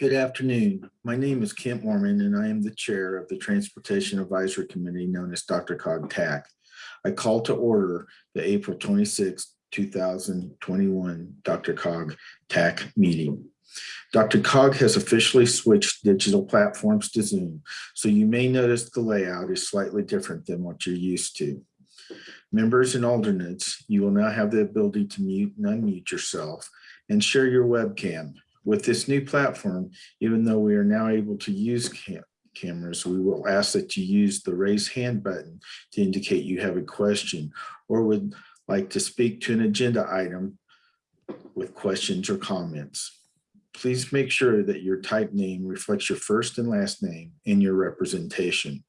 Good afternoon. My name is Kent Moorman and I am the chair of the Transportation Advisory Committee known as DRCOG TAC. I call to order the April 26, 2021 DRCOG TAC meeting. DRCOG has officially switched digital platforms to Zoom, so you may notice the layout is slightly different than what you're used to. Members and alternates, you will now have the ability to mute and unmute yourself and share your webcam. With this new platform, even though we are now able to use cam cameras, we will ask that you use the raise hand button to indicate you have a question or would like to speak to an agenda item with questions or comments. Please make sure that your type name reflects your first and last name in your representation.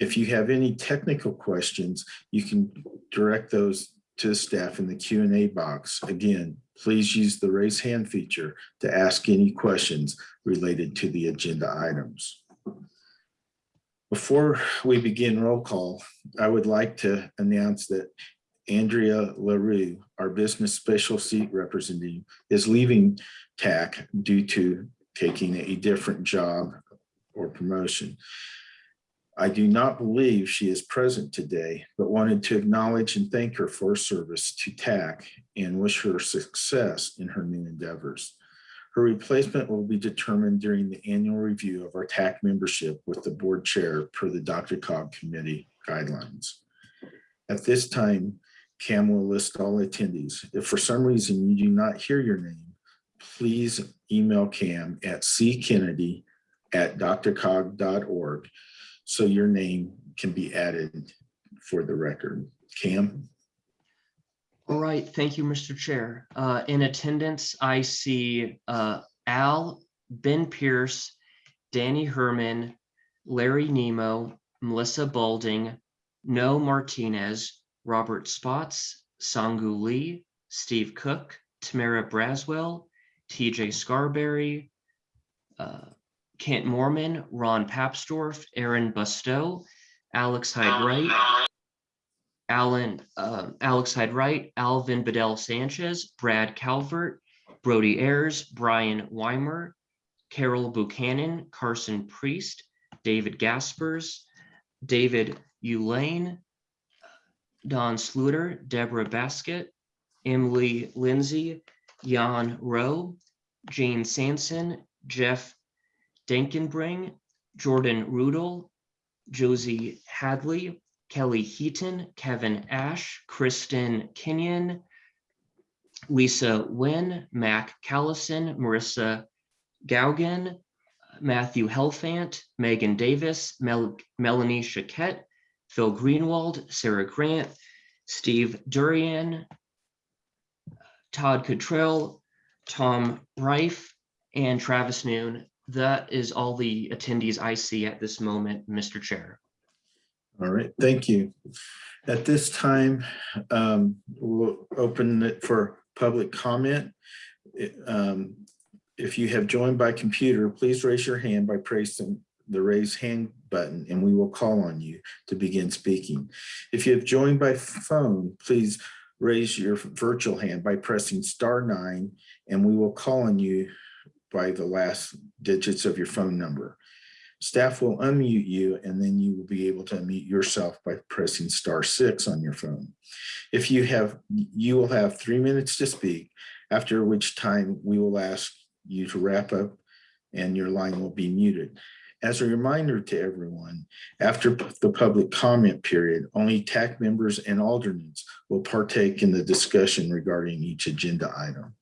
If you have any technical questions, you can direct those to staff in the Q&A box. Again, please use the raise hand feature to ask any questions related to the agenda items. Before we begin roll call, I would like to announce that Andrea LaRue, our business special seat representative, is leaving TAC due to taking a different job or promotion. I do not believe she is present today, but wanted to acknowledge and thank her for her service to TAC and wish her success in her new endeavors. Her replacement will be determined during the annual review of our TAC membership with the board chair per the DRCOG committee guidelines. At this time, Cam will list all attendees. If for some reason you do not hear your name, please email Cam at ckennedy at drcog.org so your name can be added for the record. Cam? All right, thank you, Mr. Chair. Uh, in attendance, I see uh, Al, Ben Pierce, Danny Herman, Larry Nemo, Melissa Balding, No Martinez, Robert Spots, Sangu Lee, Steve Cook, Tamara Braswell, TJ Scarberry, uh, Kent Moorman, Ron Papsdorf, Aaron Bustow, Alex Hyde Wright, Alan, uh, Alex Hyde Wright, Alvin Bedell Sanchez, Brad Calvert, Brody Ayers, Brian Weimer, Carol Buchanan, Carson Priest, David Gaspers, David Ulane, Don Sluter, Deborah Basket, Emily Lindsay, Jan Rowe, Jane Sanson, Jeff Denkenbring, Jordan Rudel, Josie Hadley, Kelly Heaton, Kevin Ash, Kristen Kenyon, Lisa Wynn, Mac Callison, Marissa Gaugen, Matthew Helfant, Megan Davis, Mel Melanie Chaquette, Phil Greenwald, Sarah Grant, Steve Durian, Todd Cottrell, Tom Reif, and Travis Noon. That is all the attendees I see at this moment, Mr. Chair. All right, thank you. At this time, um, we'll open it for public comment. Um, if you have joined by computer, please raise your hand by pressing the raise hand button and we will call on you to begin speaking. If you have joined by phone, please raise your virtual hand by pressing star nine and we will call on you by the last digits of your phone number. Staff will unmute you and then you will be able to unmute yourself by pressing star six on your phone. If you have, you will have three minutes to speak, after which time we will ask you to wrap up and your line will be muted. As a reminder to everyone, after the public comment period, only TAC members and alternates will partake in the discussion regarding each agenda item.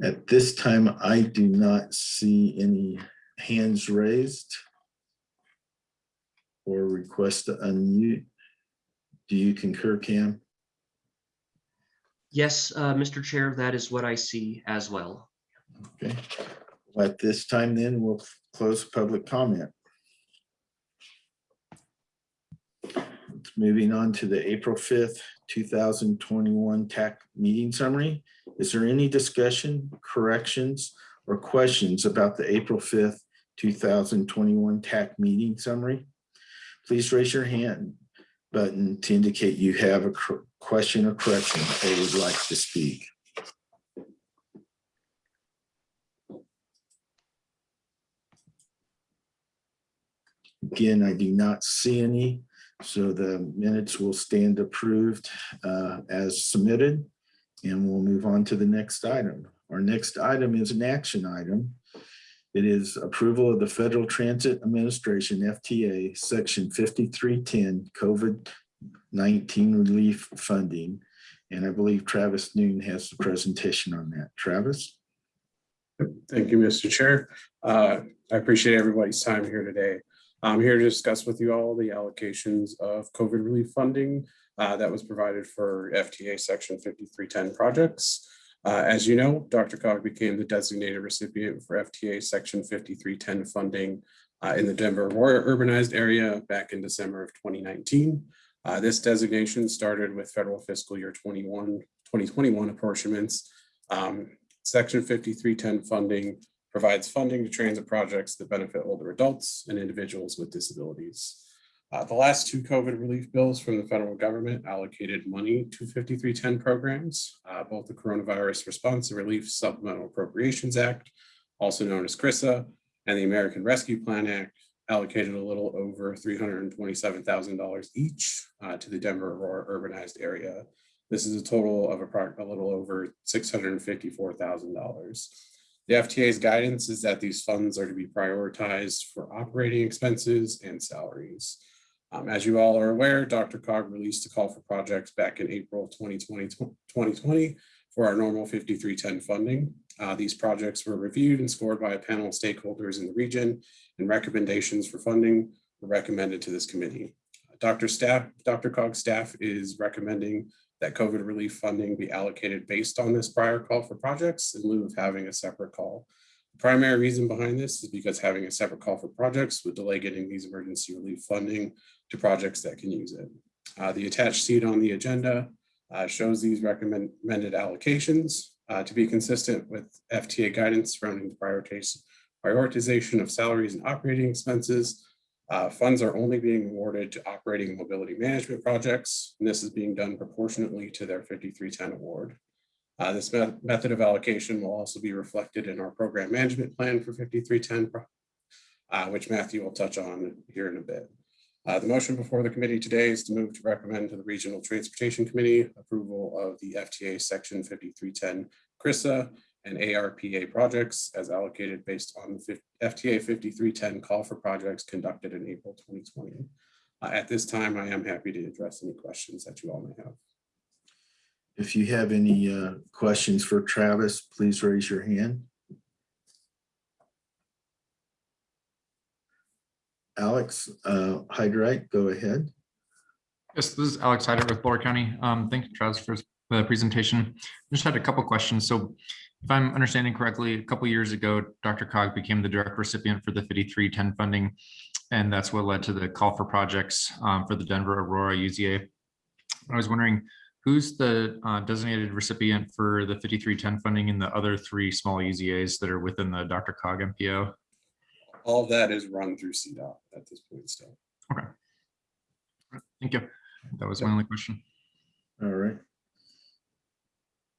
At this time, I do not see any hands raised or request to unmute. Do you concur, Cam? Yes, uh, Mr. Chair, that is what I see as well. Okay. Well, At this time, then we'll close public comment. Moving on to the April 5th, 2021 TAC meeting summary. Is there any discussion, corrections, or questions about the April 5th, 2021 TAC meeting summary? Please raise your hand button to indicate you have a question or correction or would like to speak. Again, I do not see any, so the minutes will stand approved uh, as submitted. And we'll move on to the next item. Our next item is an action item. It is approval of the Federal Transit Administration, FTA, Section 5310, COVID-19 relief funding. And I believe Travis Noon has the presentation on that. Travis? Thank you, Mr. Chair. Uh, I appreciate everybody's time here today. I'm here to discuss with you all the allocations of COVID relief funding uh, that was provided for FTA Section 5310 projects. Uh, As you know, DRCOG became the designated recipient for FTA Section 5310 funding uh, in the Denver urbanized area back in December of 2019. Uh, This designation started with federal fiscal year 21, 2021 apportionments. Um, Section 5310 funding provides funding to transit projects that benefit older adults and individuals with disabilities. Uh, the last two COVID relief bills from the federal government allocated money to 5310 programs, uh, both the Coronavirus Response and Relief Supplemental Appropriations Act, also known as CRRSAA, and the American Rescue Plan Act allocated a little over $327,000 each uh, to the Denver Aurora urbanized area. This is a total of appro- a little over $654,000. The FTA's guidance is that these funds are to be prioritized for operating expenses and salaries. Um, as you all are aware, DRCOG released a call for projects back in April 2020, 2020 for our normal 5310 funding. Uh, these projects were reviewed and scored by a panel of stakeholders in the region and recommendations for funding were recommended to this committee. Dr. Staff, DRCOG's staff is recommending that COVID relief funding be allocated based on this prior call for projects in lieu of having a separate call. The Primary reason behind this is because having a separate call for projects would delay getting these emergency relief funding to projects that can use it. Uh, the attached sheet on the agenda uh, shows these recommended allocations uh, to be consistent with FTA guidance surrounding the prioritization of salaries and operating expenses. Uh, funds are only being awarded to operating mobility management projects, and this is being done proportionately to their 5310 award. Uh, this me- method of allocation will also be reflected in our program management plan for 5310, uh, which Matthew will touch on here in a bit. Uh, the motion before the committee today is to move to recommend to the Regional Transportation Committee approval of the FTA Section 5310 CRRSAA and ARPA projects as allocated based on the FTA 5310 call for projects conducted in April 2020. Uh, At this time, I am happy to address any questions that you all may have. If you have any uh, questions for Travis, please raise your hand. Alex uh, Hyde Wright, go ahead. Yes, this is Alex Hyde Wright with Boulder County. Um, thank you, Travis, for the presentation. I Just had a couple questions. So if I'm understanding correctly, a couple years ago, DRCOG became the direct recipient for the 5310 funding. And that's what led to the call for projects um, for the Denver Aurora UZA. I was wondering, who's the uh, designated recipient for the 5310 funding in the other three small UZAs that are within the DRCOG MPO? All that is run through CDOT at this point still. Okay. Thank you. That was my only question. All right.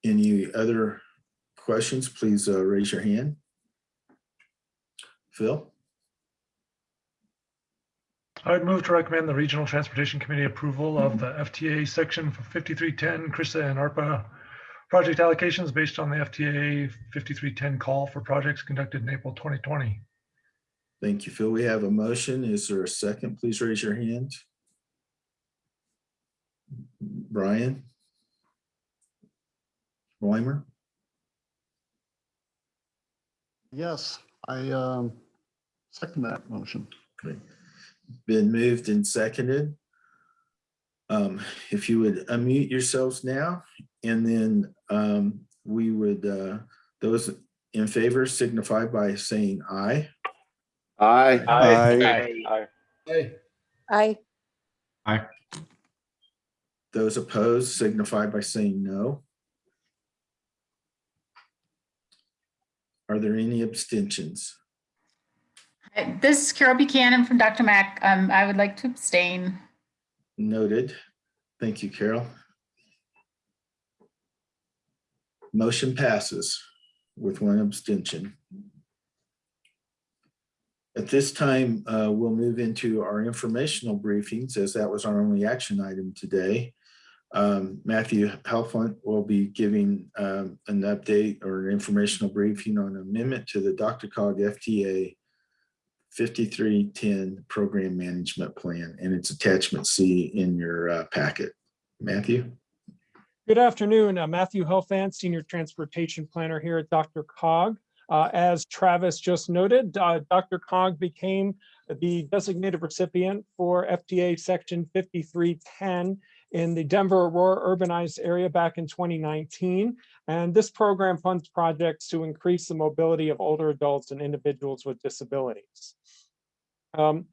Any other questions? Please uh, raise your hand. Phil? I would move to recommend the Regional Transportation Committee approval of the FTA section 5310 CRRSAA and ARPA project allocations based on the FTA 5310 call for projects conducted in April 2020. Thank you, Phil. We have a motion. Is there a second? Please raise your hand. Brian? Weimer? Yes, I um second that motion. Okay. Been moved and seconded. Um, If you would unmute yourselves now, and then um, we would, uh, those in favor signify by saying aye. Aye. Aye. Aye. Aye. Aye. Aye. Those opposed signify by saying no. Are there any abstentions? This is Carol Buchanan from DRMAC. Um, I would like to abstain. Noted. Thank you, Carol. Motion passes with one abstention. At this time, uh, we'll move into our informational briefings as that was our only action item today. Um, Matthew Helfant will be giving um, an update or an informational briefing on amendment to the DRCOG FTA 5310 Program Management Plan, and it's attachment C in your uh, packet. Matthew? Good afternoon, uh, Matthew Helfant, Senior Transportation Planner here at DRCOG. Uh, As Travis just noted, uh, DRCOG became the designated recipient for FTA Section 5310 in the Denver Aurora urbanized area back in 2019. And this program funds projects to increase the mobility of older adults and individuals with disabilities. Um,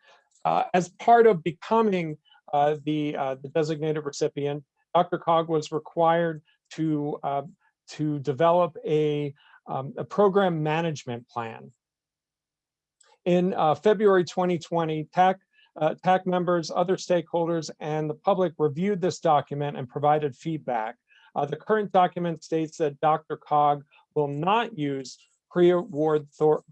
uh, As part of becoming uh, the uh, the designated recipient, DRCOG was required to, uh, to develop a, um, a program management plan. In uh, February 2020, TAC, uh, TAC members, other stakeholders, and the public reviewed this document and provided feedback. Uh, the current document states that DRCOG will not use pre-award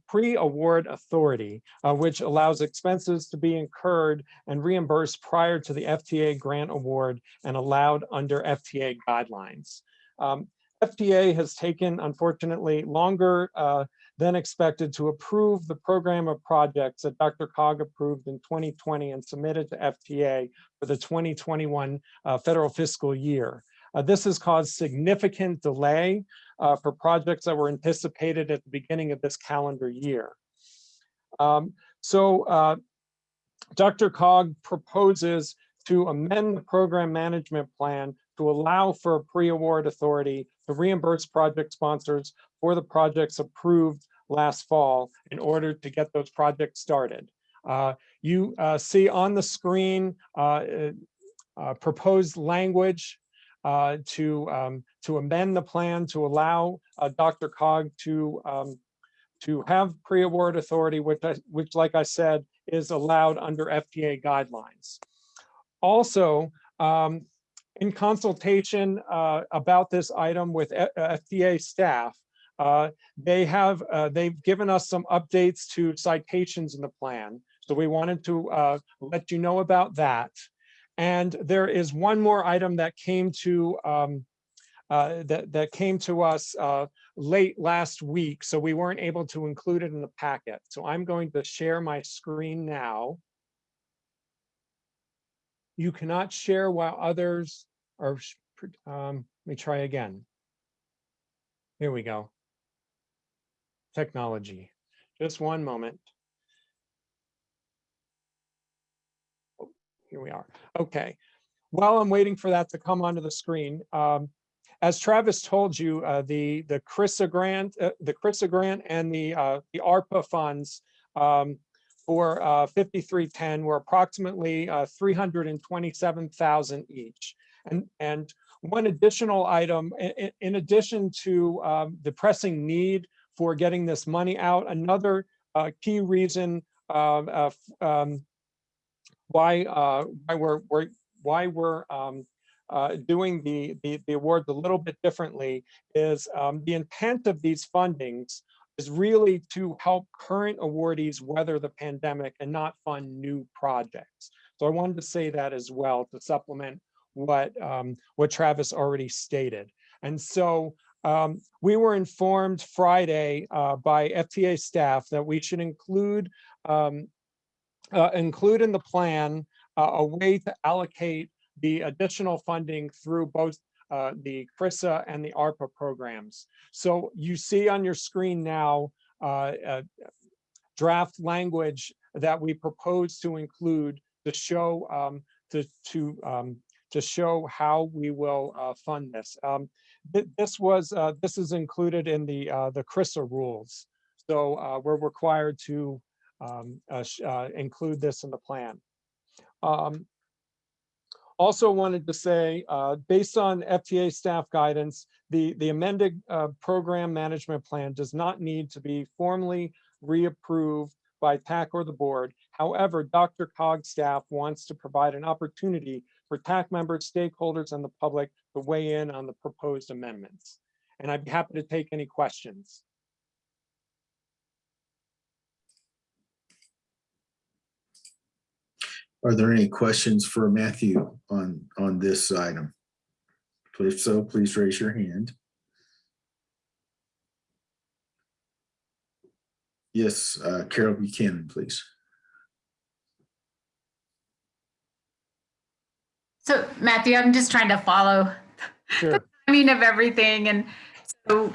pre-award authority, uh, which allows expenses to be incurred and reimbursed prior to the FTA grant award and allowed under FTA guidelines. Um, FTA has taken, unfortunately, longer uh, than expected to approve the program of projects that DRCOG approved in 2020 and submitted to FTA for the 2021 uh, federal fiscal year. Uh, This has caused significant delay uh, for projects that were anticipated at the beginning of this calendar year. Um, So uh, DRCOG proposes to amend the program management plan to allow for pre-award authority to reimburse project sponsors for the projects approved last fall in order to get those projects started. Uh, You uh, see on the screen uh, uh, proposed language uh, to, um, to amend the plan to allow uh, DRCOG to, um, to have pre-award authority, which, I- which, like I said, is allowed under FTA guidelines. Also, um, in consultation uh, about this item with uh, FTA staff, uh, they have, uh, they've given us some updates to citations in the plan. So we wanted to uh, let you know about that. And there is one more item that came to, um, uh, that, that came to us late last week, so we weren't able to include it in the packet. So I'm going to share my screen now. You cannot share while others are, um, let me try again. Here we go. Technology, just one moment. Oh, Here we are. Okay. While I'm waiting for that to come onto the screen, um, as Travis told you, uh, the, the CRRSAA grant, uh, the CRRSAA grant and the, uh, the ARPA funds um, for uh, 5310 were approximately uh, 327,000 each. And, and one additional item, i- i- in addition to um, the pressing need for getting this money out, another uh, key reason um, uh, um, why uh, why we're, we're why we're um, uh, doing the, the the awards a little bit differently is um, the intent of these fundings is really to help current awardees weather the pandemic and not fund new projects. So I wanted to say that as well to supplement what um, what Travis already stated. And so um, we were informed Friday uh, by FTA staff that we should include um, uh, include in the plan uh, a way to allocate the additional funding through both uh, the CRRSAA and the ARPA programs. So you see on your screen now uh, uh, draft language that we propose to include to show um, to to um, to show how we will uh, fund this. Um, th- this was uh, this is included in the uh, the CRRSAA rules. So uh, we're required to um, include this in the plan. Also wanted to say, uh, based on FTA staff guidance, the, the amended uh, program management plan does not need to be formally reapproved by TAC or the board. However, DRCOG's staff wants to provide an opportunity for TAC members, stakeholders, and the public to weigh in on the proposed amendments. And I'd be happy to take any questions. Are there any questions for Matthew on, on this item? If so, please raise your hand. Yes, uh, Carol Buchanan, please. So Matthew, I'm just trying to follow Sure. I mean of everything and so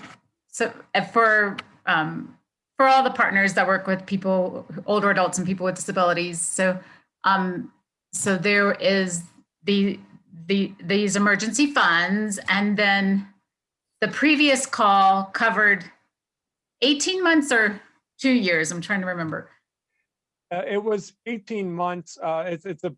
so uh, for um for all the partners that work with people older adults and people with disabilities so um so there is the the these emergency funds and then the previous call covered 18 months or 2 years I'm trying to remember Uh, it was eighteen months. Uh, it's, it's a,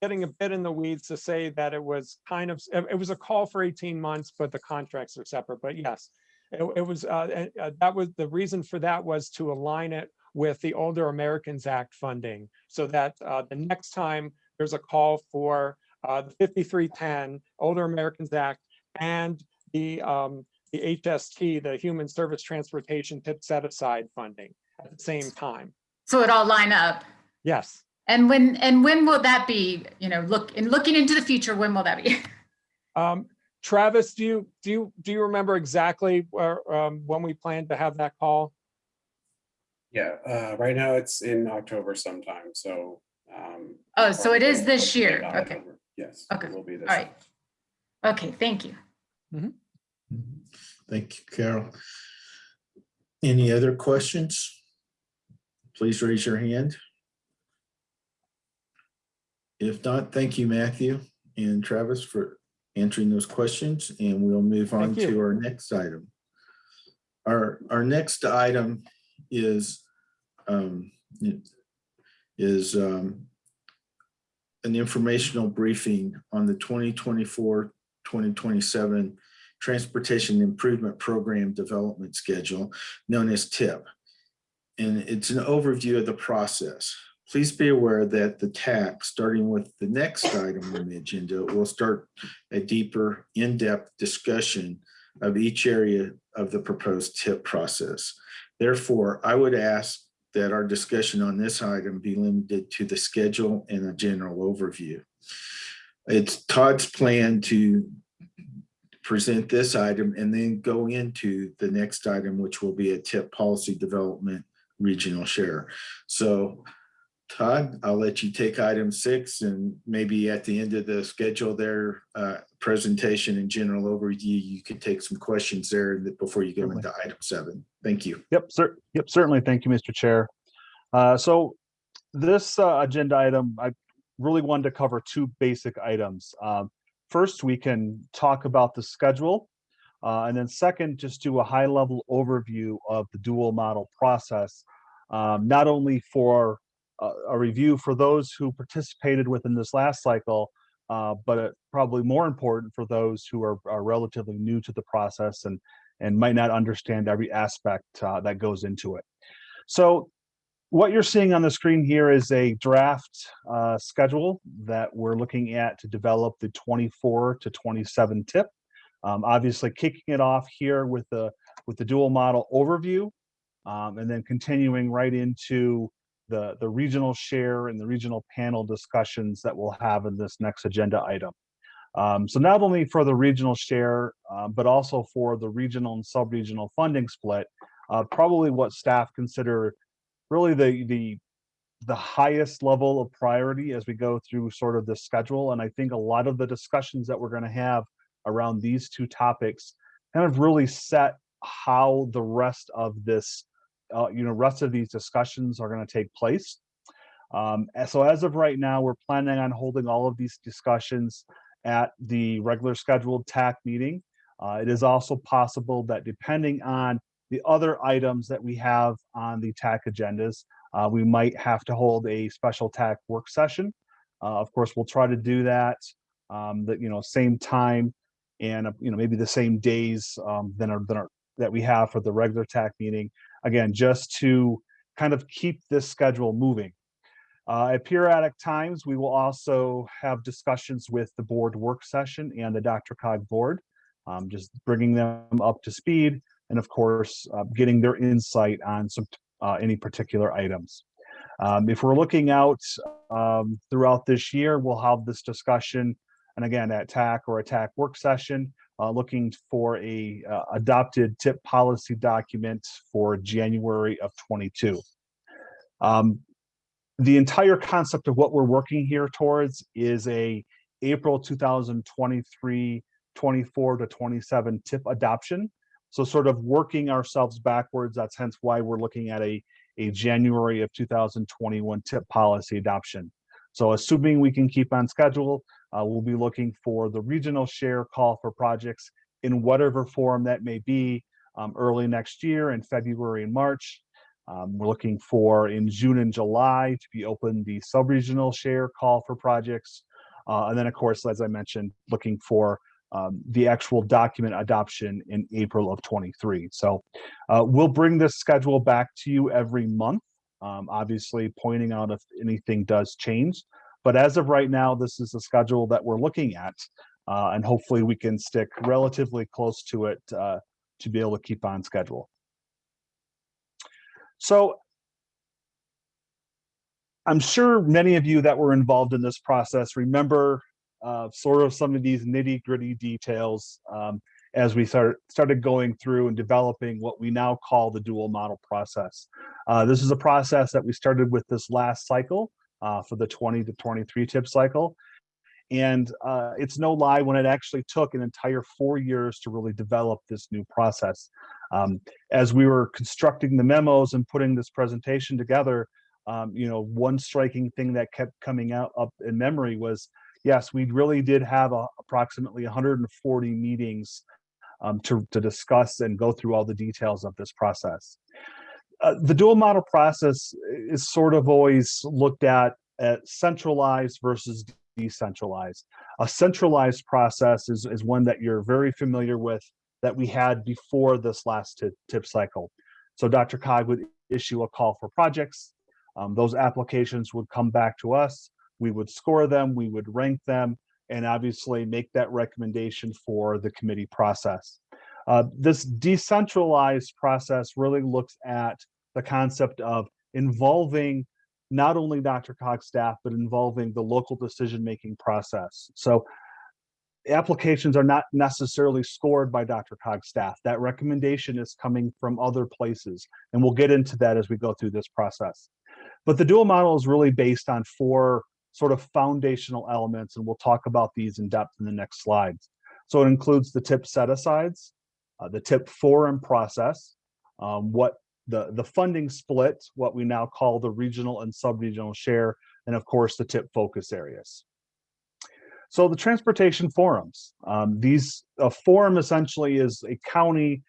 getting a bit in the weeds to say that it was kind of, it, was a call for eighteen months, but the contracts are separate, but yes. It, it was, uh, uh, that was, the reason for that was to align it with the Older Americans Act funding. So that, uh, the next time there's a call for, uh, the fifty-three ten Older Americans Act and the, um, the HST, the Human Service Transportation Tip Set Aside funding at the same time. so it all line up Yes. and when and when will that be you know look in looking into the future when will that be Um, Travis, do you, do you, do you remember exactly where, um, when we plan to have that call? Yeah, uh, right now it's in October sometime, so. um, Oh, so it is this year. late Okay. Yes. Okay. It will be this. All year. right. Okay, thank you. Thank you, Carol. Any other questions? Please raise your hand. If not, thank you, Matthew and Travis for answering those questions, and we'll move on Thank you. to our next item. Our, our next item is, um, is, um, an informational briefing on the 2024, 2027 Transportation Improvement Program Development Schedule, known as TIP. And it's an overview of the process. Please be aware that the TAC, starting with the next item on the agenda, will start a deeper, in-depth discussion of each area of the proposed TIP process. Therefore, I would ask that our discussion on this item be limited to the schedule and a general overview. It's Todd's plan to present this item and then go into the next item, which will be a tip policy development regional share. So Todd, I'll let you take item six and maybe at the end of the schedule there, uh, presentation and general overview, you could take some questions there before you go Certainly. into item seven. Thank you. Yep, cer- yep, certainly. Thank you, Mr. Chair. Uh, so this uh, agenda item, I really wanted to cover two basic items. Um, First, we can talk about the schedule. uh, and then second, just do a high level overview of the dual model process. um, Not only for a, review for those who participated within this last cycle, uh, but probably more important for those who are, are relatively new to the process and and might not understand every aspect uh, that goes into it. So what you're seeing on the screen here is a draft uh, schedule that we're looking at to develop the 24 to 27 tip. Um, obviously kicking it off here with the with the dual model overview um, and then continuing right into the, the regional share and the regional panel discussions that we'll have in this next agenda item. Um, so not only for the regional share, uh, but also for the regional and sub-regional funding split, uh, probably what staff consider really the the the highest level of priority as we go through sort of the schedule. And I think a lot of the discussions that we're going to have around these two topics kind of really set how the rest of this, uh, you know, rest of these discussions are going to take place. Um, so as of right now, we're planning on holding all of these discussions at the regular scheduled TAC meeting. Uh, it is also possible that depending on the other items that we have on the TAC agendas, uh, we might have to hold a special TAC work session. Uh, of course, we'll try to do that, um, that, you know, same time and, uh, you know, maybe the same days um, than than that we have for the regular TAC meeting. Again, just to kind of keep this schedule moving. Uh, At periodic times, we will also have discussions with the board work session and the DRCOG board, um, just bringing them up to speed and of course, uh, getting their insight on some uh, any particular items. Um, If we're looking out um, throughout this year, we'll have this discussion, and again, at TAC or a TAC work session, uh, looking for a uh, adopted tip policy document for January of 22. Um, the entire concept of what we're working here towards is a April 2023, 24 to 27 tip adoption. So sort of working ourselves backwards. That's hence why we're looking at a, a January of 2021 tip policy adoption. So assuming we can keep on schedule, uh, we'll be looking for the regional share call for projects in whatever form that may be um, early next year in February and March. Um, we're looking for in June and July to be open the sub-regional share call for projects. Uh, and then, of course, as I mentioned, looking for um, the actual document adoption in April of 23. So uh, we'll bring this schedule back to you every month, um, obviously pointing out if anything does change. But as of right now, this is the schedule that we're looking at, uh, and hopefully we can stick relatively close to it uh, to be able to keep on schedule. So I'm sure many of you that were involved in this process remember uh, sort of some of these nitty gritty details um, as we start, started going through and developing what we now call the dual model process. Uh, this is a process that we started with this last cycle uh, for the 20 to 23 tip cycle. And uh, it's no lie when it actually took an entire four years to really develop this new process. Um, as we were constructing the memos and putting this presentation together, um, you know, one striking thing that kept coming out up in memory was, yes, we really did have a, approximately 140 meetings um, to, to discuss and go through all the details of this process. Uh, the dual model process is sort of always looked at at centralized versus decentralized. A centralized process is, is one that you're very familiar with that we had before this last tip, tip cycle. So DRCOG would issue a call for projects. Um, those applications would come back to us. We would score them, we would rank them, and obviously make that recommendation for the committee process. Uh, this decentralized process really looks at the concept of involving not only DRCOG's staff, but involving the local decision-making process. So applications are not necessarily scored by DRCOG's staff. That recommendation is coming from other places, and we'll get into that as we go through this process. But the dual model is really based on four sort of foundational elements, and we'll talk about these in depth in the next slides. So it includes the tip set-asides, uh, the tip forum process, um, what the, the funding split, what we now call the regional and sub-regional share, and of course the tip focus areas. So the transportation forums, um, these a forum essentially is a county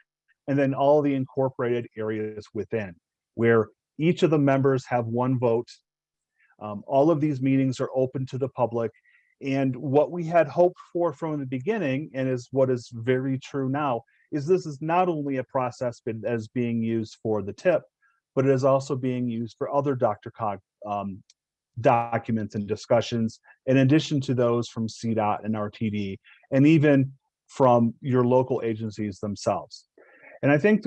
and then all the incorporated areas within where each of the members have one vote. Um, all of these meetings are open to the public and what we had hoped for from the beginning and is what is very true now is this is not only a process as being used for the tip, but it is also being used for other DRCOG um, documents and discussions, in addition to those from CDOT and RTD, and even from your local agencies themselves. And I think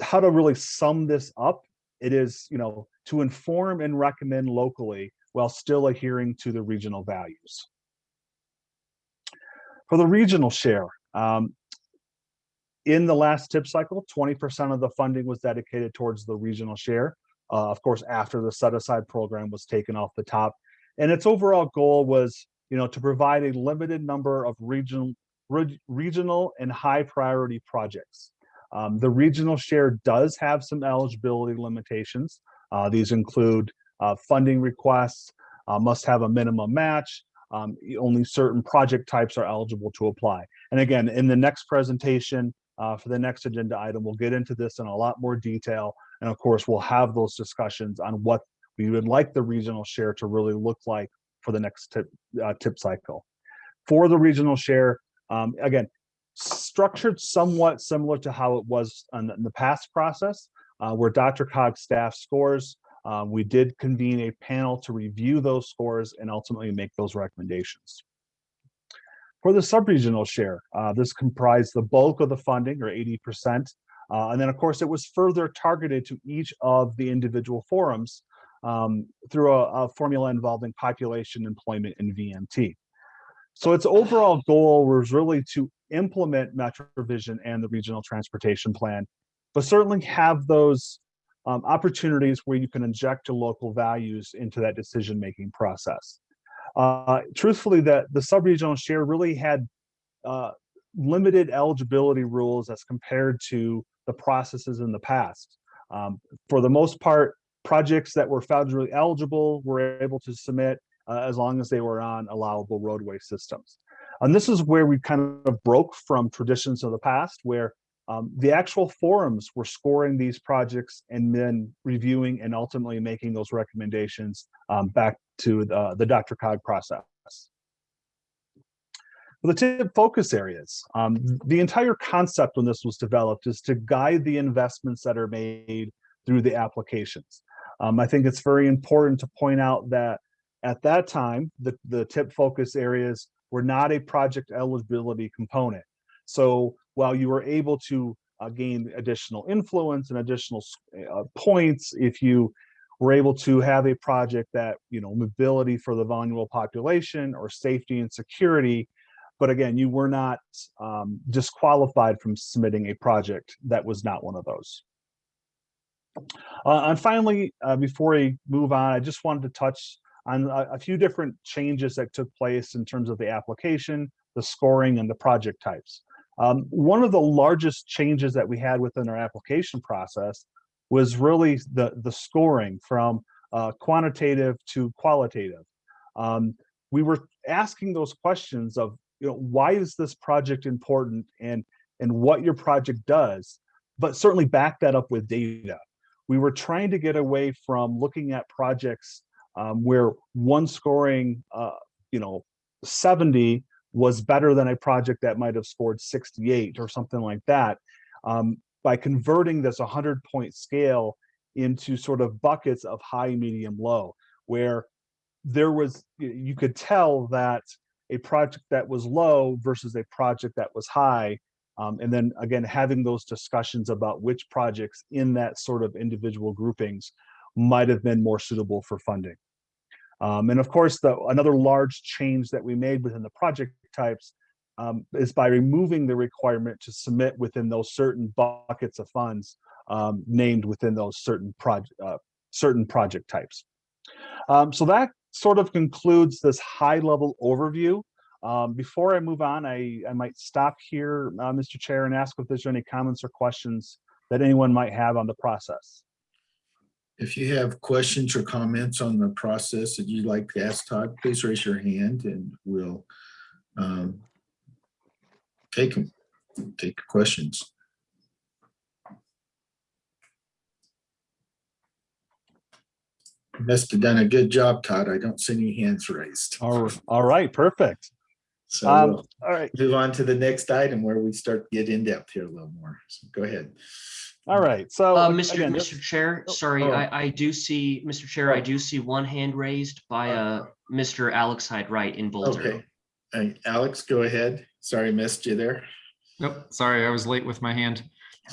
how to really sum this up, it is, you know, to inform and recommend locally while still adhering to the regional values. For the regional share, um, in the last tip cycle, 20% of the funding was dedicated towards the regional share. Uh, of course, after the set aside program was taken off the top. And its overall goal was, you know, to provide a limited number of regional, re regional and high priority projects. Um, the regional share does have some eligibility limitations. Uh, these include uh, funding requests, uh, must have a minimum match, um, only certain project types are eligible to apply. And again, in the next presentation, uh, for the next agenda item. We'll get into this in a lot more detail. And of course, we'll have those discussions on what we would like the regional share to really look like for the next tip, uh, tip cycle. For the regional share, um, again, structured somewhat similar to how it was in the past process. uh, where DRCOG staff scores. Um, we did convene a panel to review those scores and ultimately make those recommendations. For the subregional share, uh, this comprised the bulk of the funding or 80%. Uh, and then of course it was further targeted to each of the individual forums um, through a, a formula involving population, employment, and VMT. So its overall goal was really to implement MetroVision and the regional transportation plan, but certainly have those um, opportunities where you can inject your local values into that decision-making process. Uh, truthfully, that the sub-regional share really had uh, limited eligibility rules as compared to the processes in the past. Um, for the most part, projects that were federally eligible were able to submit uh, as long as they were on allowable roadway systems. And this is where we kind of broke from traditions of the past where um, the actual forums were scoring these projects and then reviewing and ultimately making those recommendations um, back to the, the DRCOG process. The tip focus areas, um, the entire concept when this was developed is to guide the investments that are made through the applications. Um, I think it's very important to point out that at that time, the, the tip focus areas were not a project eligibility component. So while you were able to uh, gain additional influence and additional uh, points if you were able to have a project that, you know, mobility for the vulnerable population or safety and security, but again, you were not um, disqualified from submitting a project that was not one of those. Uh, and finally, uh, before we move on, I just wanted to touch on a, a, few different changes that took place in terms of the application, the scoring, and the project types. Um, one of the largest changes that we had within our application process was really the, the scoring from uh, quantitative to qualitative. Um, we were asking those questions of, you know, why is this project important and, and what your project does, but certainly back that up with data we were trying to get away from looking at projects um, where one scoring, uh, you know, 70 was better than a project that might have scored 68 or something like that. Um, by converting this 100 point scale into sort of buckets of high, medium, low, where there was, you could tell that a project that was low versus a project that was high um, and then again, having those discussions about which projects in that sort of individual groupings might have been more suitable for funding. Um, and of course, the, another large change that we made within the project types um, is by removing the requirement to submit within those certain buckets of funds um, named within those certain project uh, certain project types. Um, so that sort of concludes this high level overview um, before I move on, I, I might stop here, uh, Mr. Chair, and ask if there's any comments or questions that anyone might have on the process. If you have questions or comments on the process that you'd like to ask Todd, please raise your hand and we'll um, take them, take questions. Must have done a good job, Todd. I don't see any hands raised. All, all right, perfect. So Um, we'll all right, move on to the next item where we start to get in depth here a little more. So go ahead. all right. So Uh, Mr. again, Mr. Chair, sorry, oh. I, I do see, Mr. Chair, I do see one hand raised by, uh, Mr. Alex Hyde Wright in Boulder. Okay. Alex, go ahead. Sorry, missed you there. Nope, sorry, I was late with my hand.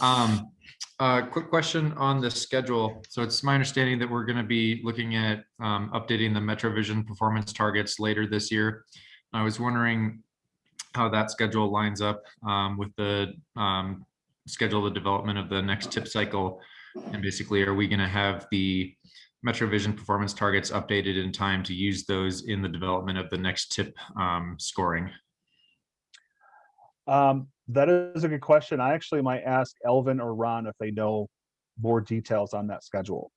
Um, uh, quick question on the schedule. So it's my understanding that we're gonna be looking at, um, updating the MetroVision performance targets later this year. I was wondering how that schedule lines up, um, with the, um, schedule the development of the next tip cycle. And basically, are we gonna have the MetroVision performance targets updated in time to use those in the development of the next tip, um, scoring? um, that is a good question. I actually might ask Elvin or Ron if they know more details on that schedule.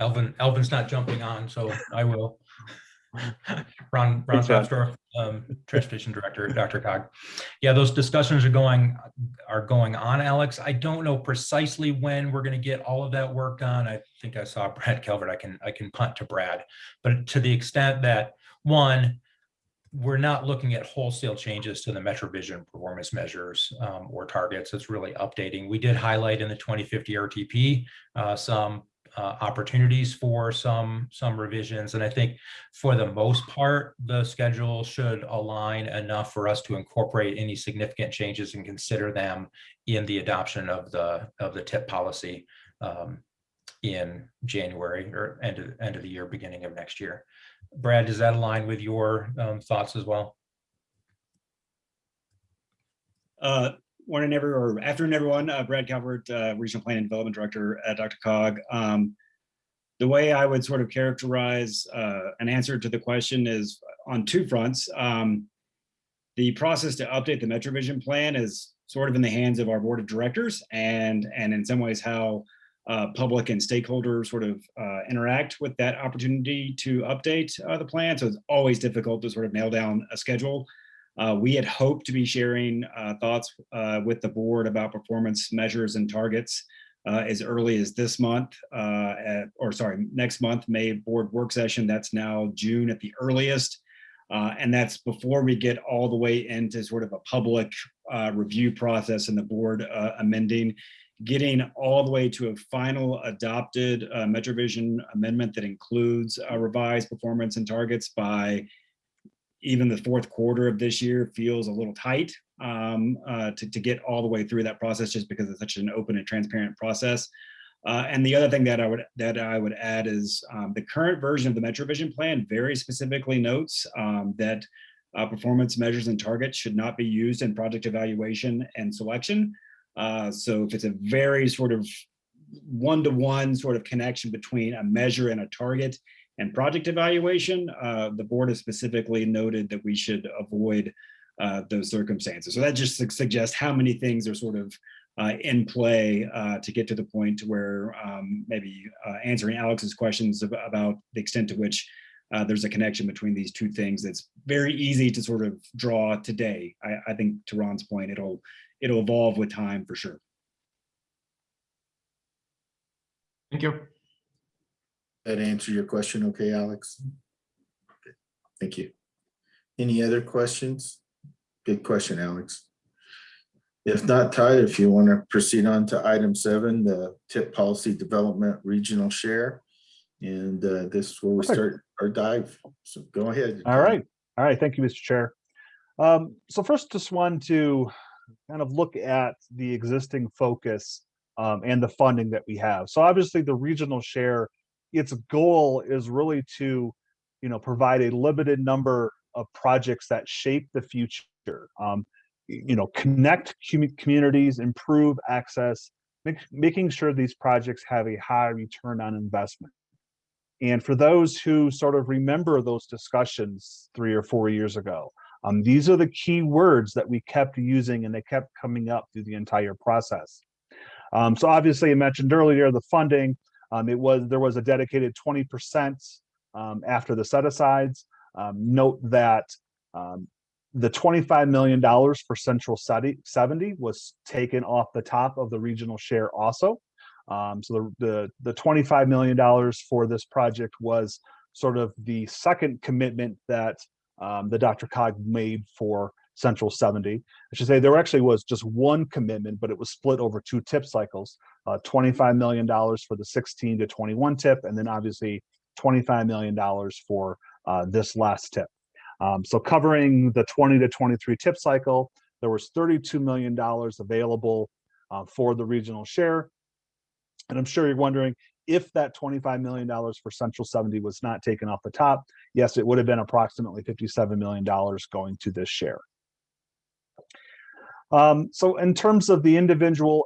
Elvin, Elvin's not jumping on, so I will. Ron, Ron Thanks, um, Transportation Director, DRCOG. Yeah, those discussions are going, are going on, Alex. I don't know precisely when we're going to get all of that work done. I think I saw Brad Calvert. I can, I can punt to Brad. But to the extent that, one, we're not looking at wholesale changes to the MetroVision performance measures um, or targets. It's really updating. We did highlight in the 2050 RTP uh, some uh, opportunities for some some revisions, and I think for the most part, the schedule should align enough for us to incorporate any significant changes and consider them in the adoption of the of the tip policy um, in January or end of end of the year, beginning of next year. Brad, does that align with your um, thoughts as well? Uh, morning, every or afternoon, everyone. Uh, Brad Calvert, uh, Regional Planning and Development Director at DRCOG. Um, the way I would sort of characterize uh, an answer to the question is on two fronts. Um, the process to update the MetroVision plan is sort of in the hands of our board of directors and, and in some ways how uh, public and stakeholders sort of uh, interact with that opportunity to update uh, the plan. So it's always difficult to sort of nail down a schedule. Uh, we had hoped to be sharing uh, thoughts uh, with the board about performance measures and targets uh, as early as this month, uh, at, or sorry, next month, May board work session. That's now June at the earliest. Uh, and that's before we get all the way into sort of a public review process and the board amending getting all the way to a final adopted MetroVision amendment that includes revised performance and targets by even the fourth quarter of this year feels a little tight um, uh, to, to get all the way through that process just because it's such an open and transparent process. Uh, and the other thing that I would that I would add is um, the current version of the MetroVision plan very specifically notes um, that uh, performance measures and targets should not be used in project evaluation and selection. Uh, so if it's a very sort of one-to-one sort of connection between a measure and a target and project evaluation, uh, the board has specifically noted that we should avoid uh, those circumstances. So that just su suggests how many things are sort of uh, in play uh, to get to the point where um, maybe uh, answering Alex's questions ab about the extent to which uh, there's a connection between these two things that's very easy to sort of draw today. I, I think to Ron's point, it'll it'll evolve with time for sure. Thank you. That answer your question, okay, Alex? Okay, Thank you. Any other questions? Good question, Alex. If not, Ty, if you want to proceed on to item seven, the tip policy development regional share. And uh, this is where we start our dive. So go ahead. All right. All right. Thank you, Mr. Chair. Um, so first, just want to kind of look at the existing focus um, and the funding that we have. So obviously the regional share, its goal is really to, you know, provide a limited number of projects that shape the future. Um, you know, connect commu- communities, improve access, make, making sure these projects have a high return on investment. And for those who sort of remember those discussions three or four years ago, um, these are the key words that we kept using and they kept coming up through the entire process. Um, so obviously I mentioned earlier the funding, um, it was there was a dedicated 20% um, after the set asides. Um, note that um, the $25 million for Central 70 was taken off the top of the regional share also. Um, so the, the, the $25 million for this project was sort of the second commitment that um, the DRCOG made for Central 70. I should say there actually was just one commitment, but it was split over two tip cycles, uh, $25 million for the 16 to 21 tip, and then obviously $25 million for uh, this last tip. Um, so covering the 20 to 23 tip cycle, there was $32 million available uh, for the regional share. And I'm sure you're wondering if that $25 million for Central 70 was not taken off the top, yes, it would have been approximately $57 million going to this share. Um, so in terms of the individual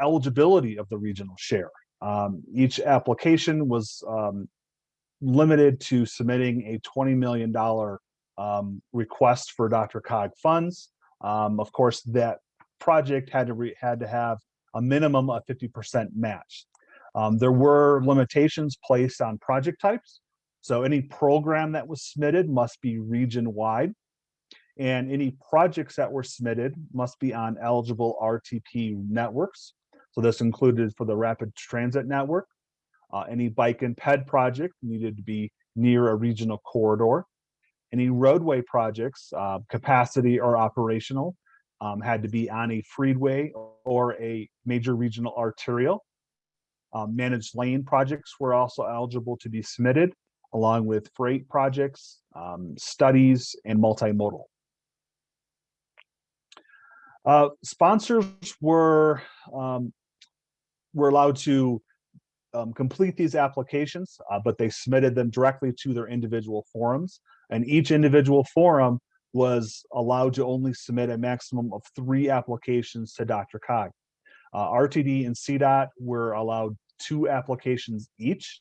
eligibility of the regional share, um, each application was um, limited to submitting a $20 million um, request for DRCOG funds. Um, of course, that project had to had to have a minimum of 50% match. Um, there were limitations placed on project types. So any program that was submitted must be region-wide. And any projects that were submitted must be on eligible RTP networks. So this included for the rapid transit network. Uh, any bike and ped project needed to be near a regional corridor. Any roadway projects, uh, capacity or operational, um, had to be on a freeway or a major regional arterial. Um, managed lane projects were also eligible to be submitted, along with freight projects, um, studies, and multimodal. Uh, sponsors were um, were allowed to um, complete these applications, uh, but they submitted them directly to their individual forums. And each individual forum was allowed to only submit a maximum of three applications to DRCOG. Uh, RTD and CDOT were allowed two applications each.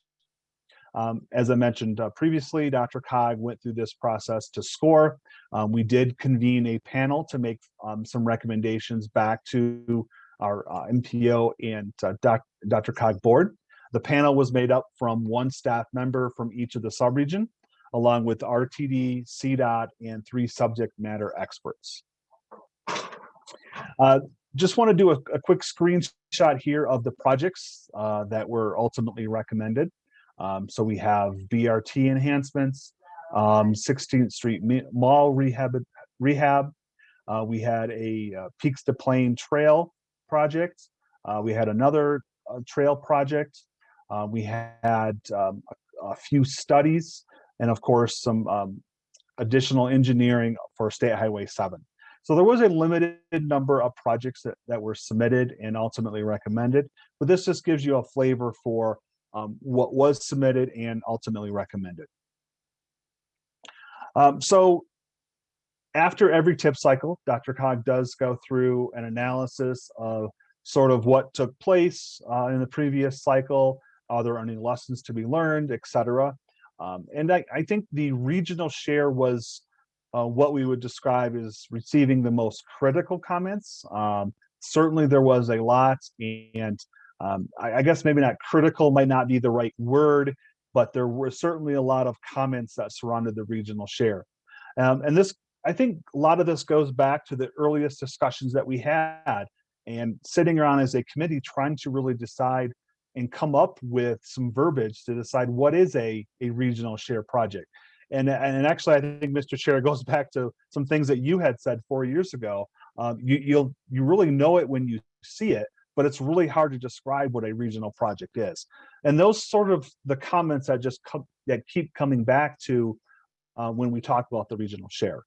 Um, as I mentioned uh, previously, DRCOG went through this process to score. Um, we did convene a panel to make um, some recommendations back to our uh, MPO and uh, doc, DRCOG board. The panel was made up from one staff member from each of the subregion, along with RTD, CDOT, and three subject matter experts. Uh, just want to do a, a, quick screenshot here of the projects uh, that were ultimately recommended. Um, so we have BRT enhancements, um, 16th Street Mall rehab. rehab. Uh, we had a uh, Peaks to Plain Trail project. Uh, we had another uh, trail project. Uh, we had um, a, a, few studies and of course some um, additional engineering for State Highway 7. So there was a limited number of projects that, that were submitted and ultimately recommended, but this just gives you a flavor for um, what was submitted and ultimately recommended. Um, so after every tip cycle, DRCOG does go through an analysis of sort of what took place uh, in the previous cycle, are there any lessons to be learned, et cetera. Um, and I, I, think the regional share was uh, what we would describe as receiving the most critical comments. Um, certainly there was a lot and um, I, I, guess maybe not critical might not be the right word, but there were certainly a lot of comments that surrounded the regional share. Um, and this, I think a lot of this goes back to the earliest discussions that we had and sitting around as a committee trying to really decide and come up with some verbiage to decide what is a, a regional share project. And, and actually, I think Mr. Chair goes back to some things that you had said four years ago. Um, you, you'll you really know it when you see it, but it's really hard to describe what a regional project is. And those sort of the comments that just come, that keep coming back to uh, when we talk about the regional share.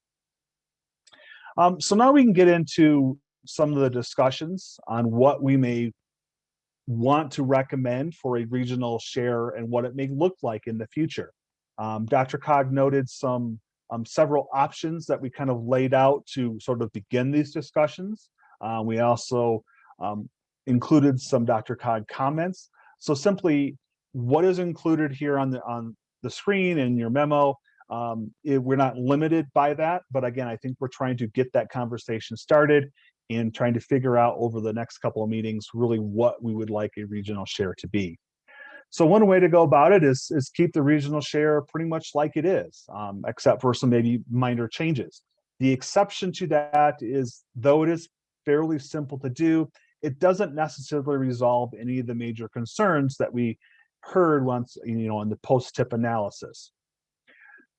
Um, so now we can get into some of the discussions on what we may want to recommend for a regional share and what it may look like in the future. Um, DRCOG noted some um, several options that we kind of laid out to sort of begin these discussions. Uh, we also um, included some DRCOG comments. So simply what is included here on the on the screen in your memo, um, it, we're not limited by that, but again, I think we're trying to get that conversation started and trying to figure out over the next couple of meetings really what we would like a regional share to be. So one way to go about it is, is keep the regional share pretty much like it is, um, except for some maybe minor changes. The exception to that is, though it is fairly simple to do, it doesn't necessarily resolve any of the major concerns that we heard once, you know, in the post-tip analysis.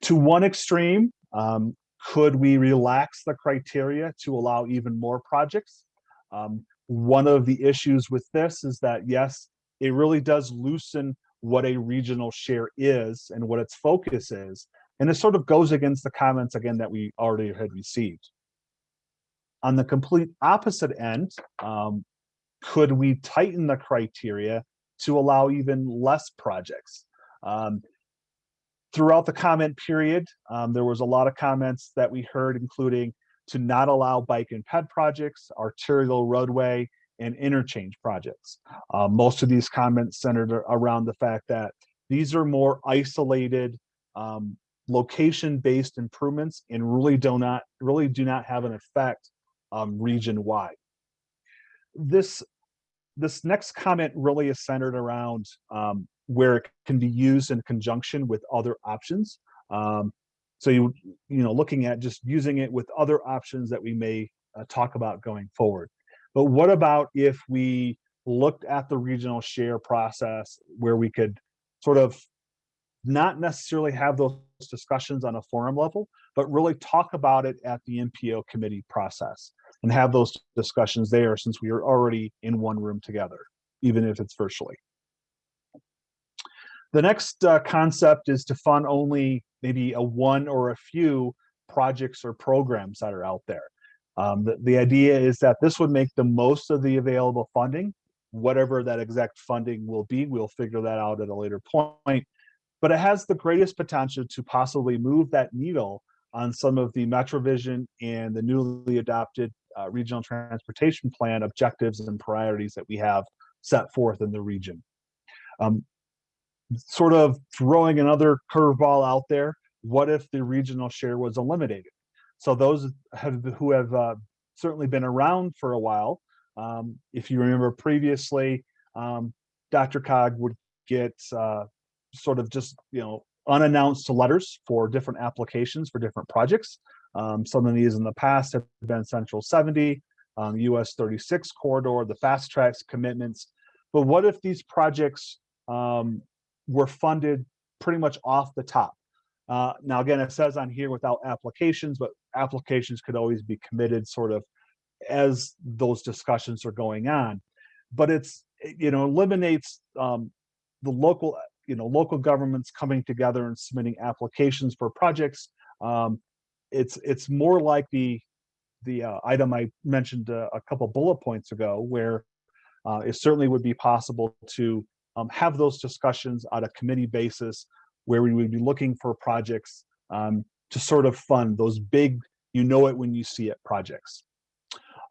To one extreme, um, could we relax the criteria to allow even more projects? Um, one of the issues with this is that, yes, it really does loosen what a regional share is and what its focus is. And it sort of goes against the comments, again, that we already had received. On the complete opposite end, um, could we tighten the criteria to allow even less projects? Um, throughout the comment period, um, there was a lot of comments that we heard, including to not allow bike and ped projects, arterial roadway, and interchange projects. Uh, most of these comments centered around the fact that these are more isolated, um, location-based improvements and really do not really do not have an effect um, region-wide. This this next comment really is centered around um, where it can be used in conjunction with other options. Um, so you, you know, looking at just using it with other options that we may uh, talk about going forward. But what about if we looked at the regional share process where we could sort of not necessarily have those discussions on a forum level, but really talk about it at the MPO committee process and have those discussions there since we are already in one room together, even if it's virtually. The next uh, concept is to fund only maybe a one or a few projects or programs that are out there. Um, the, the idea is that this would make the most of the available funding, whatever that exact funding will be, we'll figure that out at a later point. But it has the greatest potential to possibly move that needle on some of the MetroVision and the newly adopted uh, regional transportation plan objectives and priorities that we have set forth in the region. Um, sort of throwing another curveball out there, what if the regional share was eliminated? So those have, who have uh, certainly been around for a while, um, if you remember previously, um, DRCOG would get uh, sort of just, you know, unannounced letters for different applications for different projects. Um, some of these in the past have been Central 70, um, US 36 corridor, the FasTracks commitments. But what if these projects um, were funded pretty much off the top? Uh, now, again, it says on here without applications, but applications could always be committed sort of as those discussions are going on. But it's, you know, eliminates um, the local, you know, local governments coming together and submitting applications for projects. Um, it's it's more like the the uh, item I mentioned uh, a couple bullet points ago, where uh, it certainly would be possible to um, have those discussions on a committee basis, where we would be looking for projects um, to sort of fund those big, you know it when you see it projects.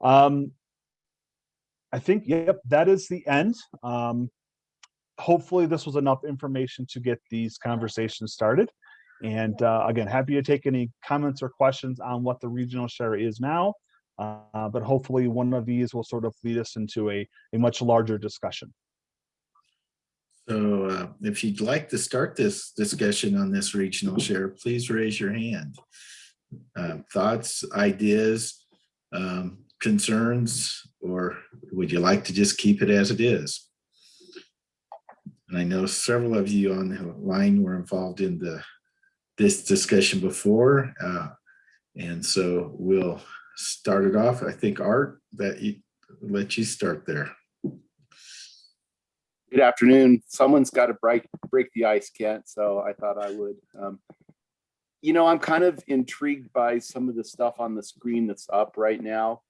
Um, I think, yep, that is the end. Um, hopefully this was enough information to get these conversations started. And uh, again, happy to take any comments or questions on what the regional share is now. Uh, but hopefully one of these will sort of lead us into a, a much larger discussion. So uh, if you'd like to start this discussion on this regional share, please raise your hand. Uh, thoughts, ideas, um, concerns, or would you like to just keep it as it is? And I know several of you on the line were involved in the this discussion before. Uh, and so we'll start it off. I think Art, that you let you start there. Good afternoon. Someone's got to break break the ice, Kent. So I thought I would. Um, you know, I'm kind of intrigued by some of the stuff on the screen that's up right now.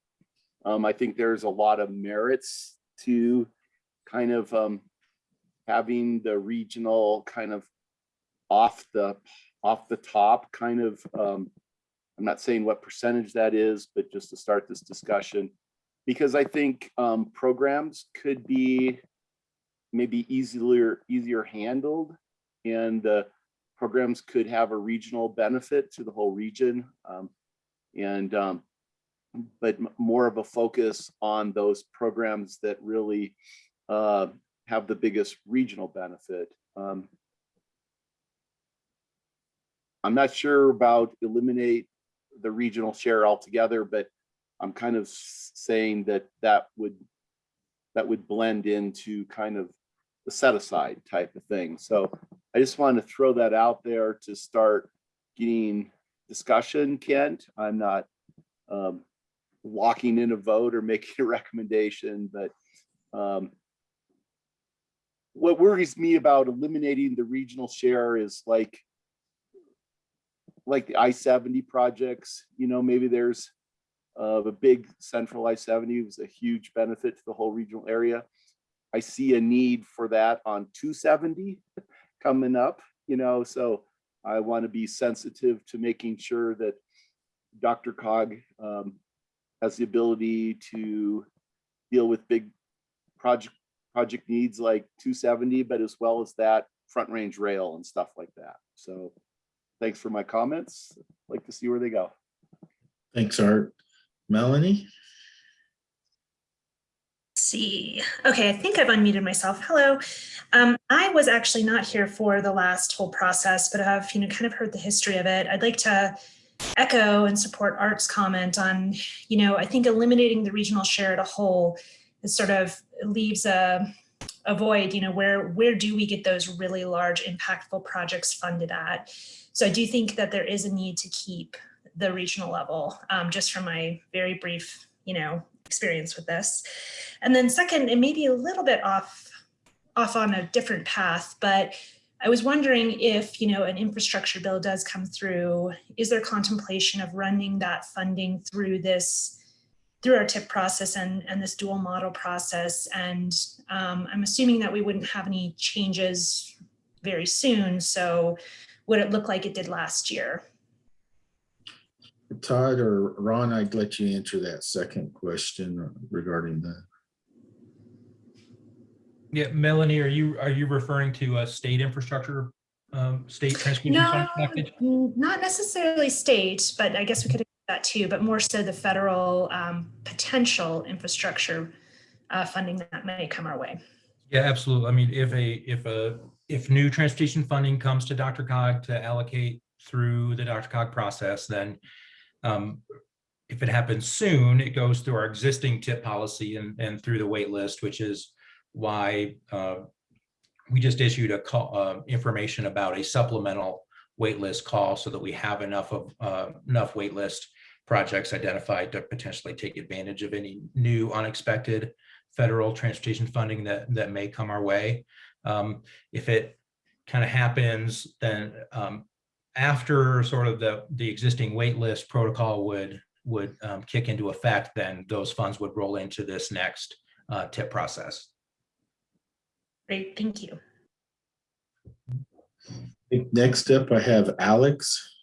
Um, I think there's a lot of merits to kind of um, having the regional kind of off the off the top kind of um, I'm not saying what percentage that is, but just to start this discussion, because I think um, programs could be maybe easier easier handled and the programs could have a regional benefit to the whole region um, and um, but more of a focus on those programs that really uh, have the biggest regional benefit. Um, I'm not sure about eliminate the regional share altogether, but I'm kind of saying that that would that would blend into kind of the set aside type of thing. So I just wanted to throw that out there to start getting discussion, Kent. I'm not um, locking in a vote or making a recommendation, but um, what worries me about eliminating the regional share is like like the I-70 projects, you know, maybe there's uh, a big central I-70 was a huge benefit to the whole regional area. I see a need for that on 270 coming up, you know, so I want to be sensitive to making sure that DRCOG um, has the ability to deal with big project project needs like 270, but as well as that front range rail and stuff like that. So thanks for my comments. Like to see where they go. Thanks, Art. Melanie? See. Okay, I think I've unmuted myself. Hello. Um, I was actually not here for the last whole process, but I've you know kind of heard the history of it. I'd like to echo and support Art's comment on, you know, I think eliminating the regional share at a whole is sort of leaves a, a void, you know, where where do we get those really large impactful projects funded at? So I do think that there is a need to keep the regional level, um, just from my very brief, you know, experience with this. And then second, it may be a little bit off, off on a different path, but I was wondering if, you know, an infrastructure bill does come through, is there contemplation of running that funding through this, through our tip process and, and this dual model process? And um, I'm assuming that we wouldn't have any changes very soon. So would it look like it did last year? Todd or Ron, I'd let you answer that second question regarding the, Yeah, Melanie, are you, are you referring to a state infrastructure, um, state transportation No, package? n- not necessarily state, but I guess we could do that too, but more so the federal um, potential infrastructure uh, funding that may come our way. Yeah, absolutely. I mean, if a, if a, if new transportation funding comes to DRCOG to allocate through the DRCOG process, then um, if it happens soon, it goes through our existing tip policy and, and through the wait list, which is why uh, we just issued a call, uh, information about a supplemental wait list call so that we have enough of, uh, enough wait list projects identified to potentially take advantage of any new unexpected federal transportation funding that, that may come our way. Um, if it kind of happens, then um, after sort of the, the existing waitlist protocol would, would um, kick into effect, then those funds would roll into this next uh, tip process. Great, thank you. next up, I have Alex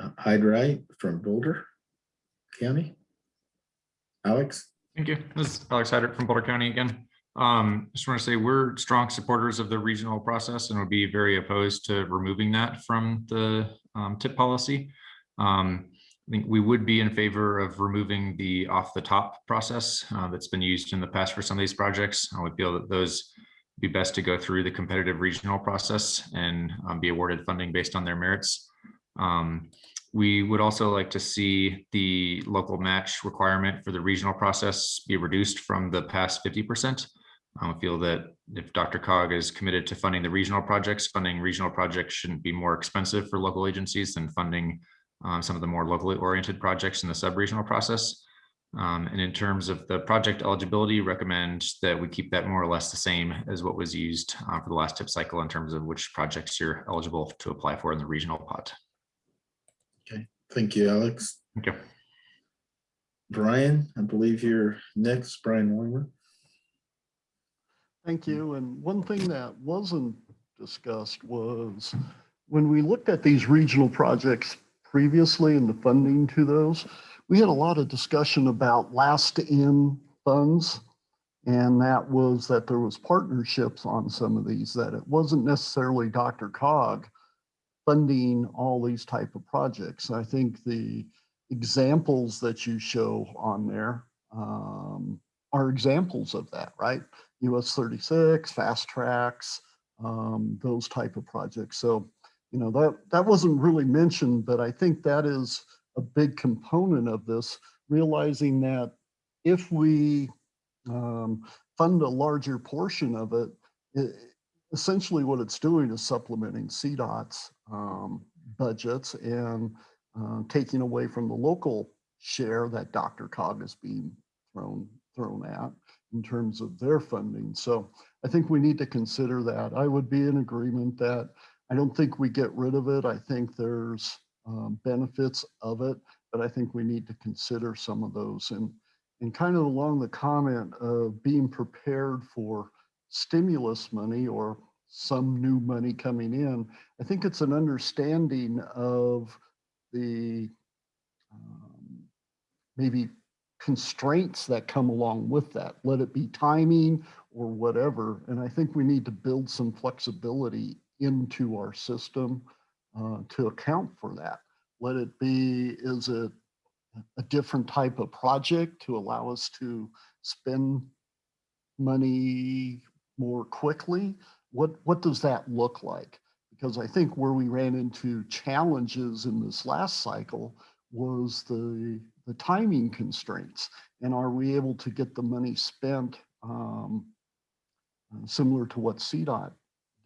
uh, Hyde-Wright from Boulder County. Alex? Thank you. This is Alex Hyde-Wright from Boulder County again. Um, just want to say we're strong supporters of the regional process and would be very opposed to removing that from the um, tip policy. Um, I think we would be in favor of removing the off the top process uh, that's been used in the past for some of these projects. I would feel that those would be best to go through the competitive regional process and um, be awarded funding based on their merits. Um, we would also like to see the local match requirement for the regional process be reduced from the past 50%. I feel that if DRCOG is committed to funding the regional projects, funding regional projects shouldn't be more expensive for local agencies than funding um, some of the more locally oriented projects in the sub-regional process. Um, and in terms of the project eligibility, recommend that we keep that more or less the same as what was used uh, for the last tip cycle in terms of which projects you're eligible to apply for in the regional pot. Okay, thank you, Alex. Thank you. Brian, I believe you're next, Brian Weimer. Thank you. And one thing that wasn't discussed was when we looked at these regional projects previously and the funding to those, we had a lot of discussion about last in funds. And that was that there was partnerships on some of these, that it wasn't necessarily DRCOG funding all these type of projects. I think the examples that you show on there um, are examples of that, right? US 36, FasTracks, um, those type of projects. So, you know, that, that wasn't really mentioned, but I think that is a big component of this, realizing that if we um, fund a larger portion of it, it, essentially what it's doing is supplementing CDOT's um, budgets and uh, taking away from the local share that DRCOG is being thrown thrown at in terms of their funding. So I think we need to consider that. I would be in agreement that I don't think we get rid of it. I think there's um, benefits of it, but I think we need to consider some of those and and kind of along the comment of being prepared for stimulus money or some new money coming in. I think it's an understanding of the um, maybe constraints that come along with that. Let it be timing or whatever. And I think we need to build some flexibility into our system uh, to account for that. Let it be, is it a different type of project to allow us to spend money more quickly? What, what does that look like? Because I think where we ran into challenges in this last cycle was the, the timing constraints. And are we able to get the money spent um, similar to what CDOT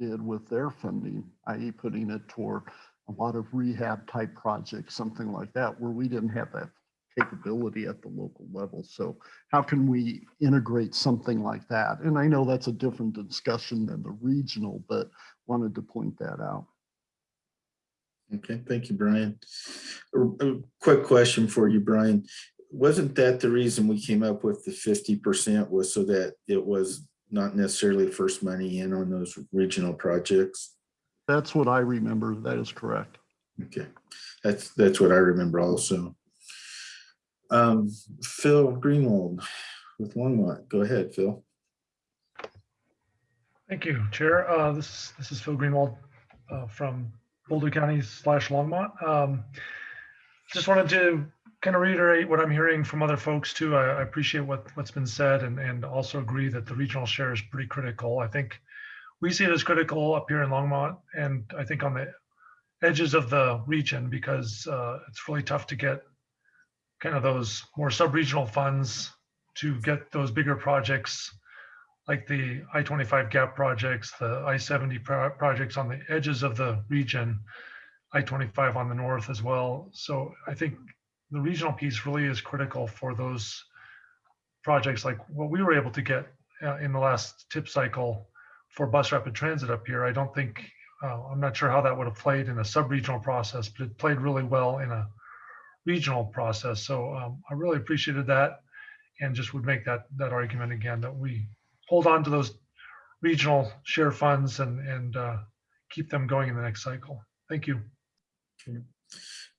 did with their funding, i.e. putting it toward a lot of rehab type projects, something like that, where we didn't have that capability at the local level. So how can we integrate something like that? And I know that's a different discussion than the regional, but wanted to point that out. Okay, thank you, Brian. A a quick question for you, Brian. Wasn't that the reason we came up with the fifty percent was so that it was not necessarily first money in on those regional projects? That's what I remember. That is correct. Okay, that's, that's what I remember also. Um, Phil Greenwald with Longmont. Go ahead, Phil. Thank you, Chair. Uh, This, this is Phil Greenwald uh, from Boulder County slash Longmont. Um, Just wanted to kind of reiterate what I'm hearing from other folks too. I I appreciate what, what's been said and, and also agree that the regional share is pretty critical. I think we see it as critical up here in Longmont and I think on the edges of the region because uh, it's really tough to get kind of those more sub-regional funds to get those bigger projects like the I-25 gap projects, the I-70 pro- projects on the edges of the region, I-25 on the north as well. So I think the regional piece really is critical for those projects like what we were able to get uh, in the last tip cycle for bus rapid transit up here. I don't think, uh, I'm not sure how that would have played in a sub-regional process, but it played really well in a regional process. So um, I really appreciated that and just would make that, that argument again, that we hold on to those regional share funds and, and uh, keep them going in the next cycle. Thank you.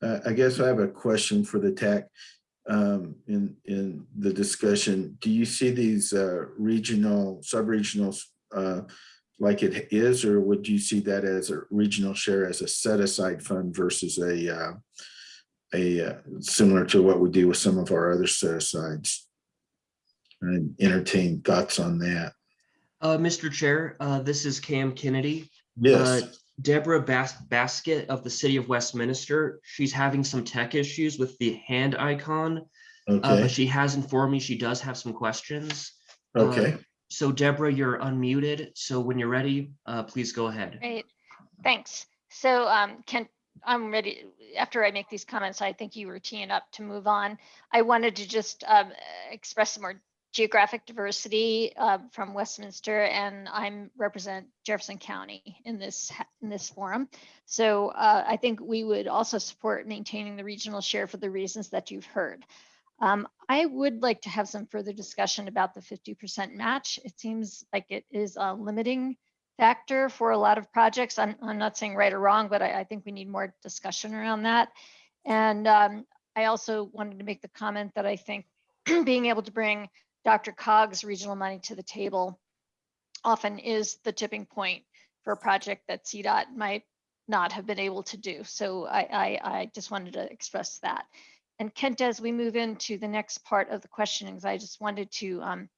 Uh, I guess I have a question for the TAC. Um, in, in the discussion, do you see these, uh, regional, sub-regional, uh, like it is, or would you see that as a regional share as a set-aside fund versus a, uh, a, uh, similar to what we do with some of our other set-asides? And entertain thoughts on that. Uh, Mr. Chair, uh, this is Cam Kennedy. Yes, Uh, Deborah Bas- Baskett of the City of Westminster, she's having some tech issues with the hand icon. Uh, okay, but she has informed me she does have some questions. Uh, okay. So Deborah, you're unmuted. So when you're ready, uh, please go ahead. Great, thanks. So um, Kent, I'm ready, after I make these comments, I think you were teeing up to move on. I wanted to just um, express some more geographic diversity uh, from Westminster and I'm represent Jefferson County in this, in this forum. So uh, I think we would also support maintaining the regional share for the reasons that you've heard. Um, I would like to have some further discussion about the 50% match. It seems like it is a limiting factor for a lot of projects. I'm, I'm not saying right or wrong, but I, I think we need more discussion around that. And um, I also wanted to make the comment that I think being able to bring DRCOG's regional money to the table often is the tipping point for a project that CDOT might not have been able to do. So I, I, I just wanted to express that. And Kent, as we move into the next part of the questionings, I just wanted to um,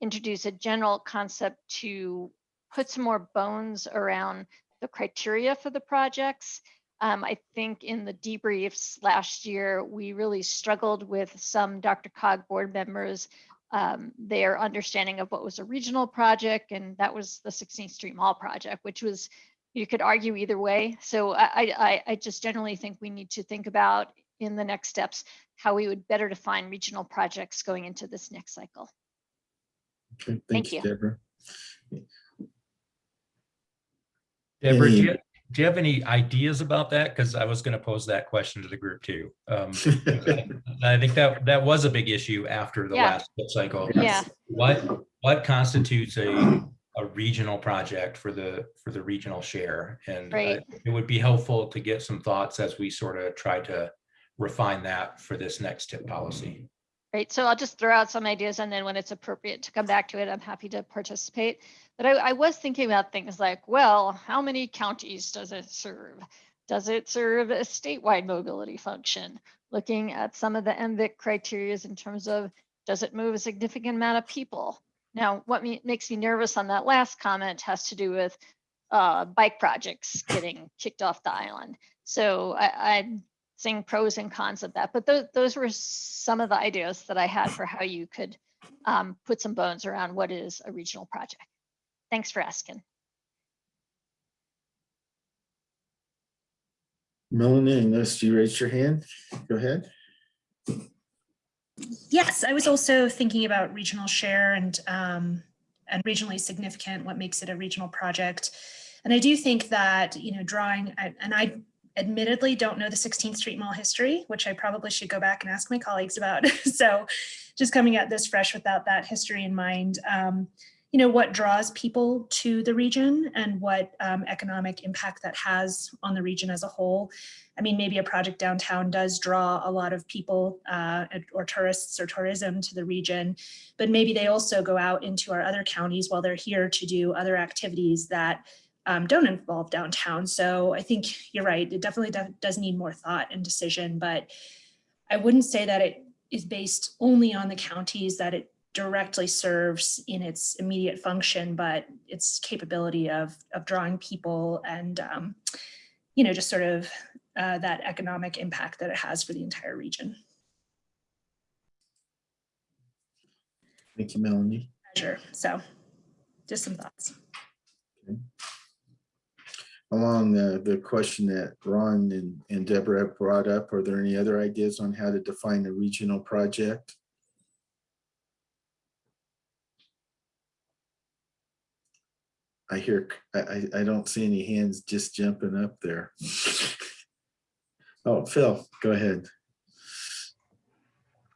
introduce a general concept to put some more bones around the criteria for the projects. Um, I think in the debriefs last year, we really struggled with some DRCOG board members, um, their understanding of what was a regional project, and that was the 16th Street Mall project, which was, you could argue either way. So I, I, I just generally think we need to think about in the next steps, how we would better define regional projects going into this next cycle. Okay, Thank Thank you, you. Deborah. Deborah, do you, do you have any ideas about that? Because I was going to pose that question to the group too. Um, I think that that was a big issue after the Yeah. last cycle. Yeah. What what constitutes a a regional project for the for the regional share? And uh, it would be helpful to get some thoughts as we sort of try to refine that for this next tip policy. Right, so I'll just throw out some ideas and then when it's appropriate to come back to it, I'm happy to participate. But I, I was thinking about things like, well, how many counties does it serve? Does it serve a statewide mobility function? Looking at some of the MVIC criterias in terms of, does it move a significant amount of people? Now, what me, makes me nervous on that last comment has to do with uh, bike projects getting kicked off the island. So I, I'm seeing pros and cons of that, but those, those were some of the ideas that I had for how you could um, put some bones around what is a regional project. Thanks for asking. Melanie, unless you raised your hand, go ahead. Yes, I was also thinking about regional share and um, and regionally significant, what makes it a regional project. And I do think that, you know, drawing, and I admittedly don't know the 16th Street Mall history, which I probably should go back and ask my colleagues about. So just coming at this fresh without that history in mind, um, you know, what draws people to the region and what um, economic impact that has on the region as a whole. I mean, maybe a project downtown does draw a lot of people uh, or tourists or tourism to the region, but maybe they also go out into our other counties while they're here to do other activities that um, don't involve downtown. So I think you're right. It definitely do- does need more thought and decision, but I wouldn't say that it is based only on the counties that it directly serves in its immediate function, but its capability of, of drawing people and, um, you know, just sort of uh, that economic impact that it has for the entire region. Thank you, Melanie. Sure. So just some thoughts. Along the, the question that Ron and, and Deborah have brought up, are there any other ideas on how to define a regional project? I hear, I, I, don't see any hands just jumping up there. Oh, Phil, go ahead.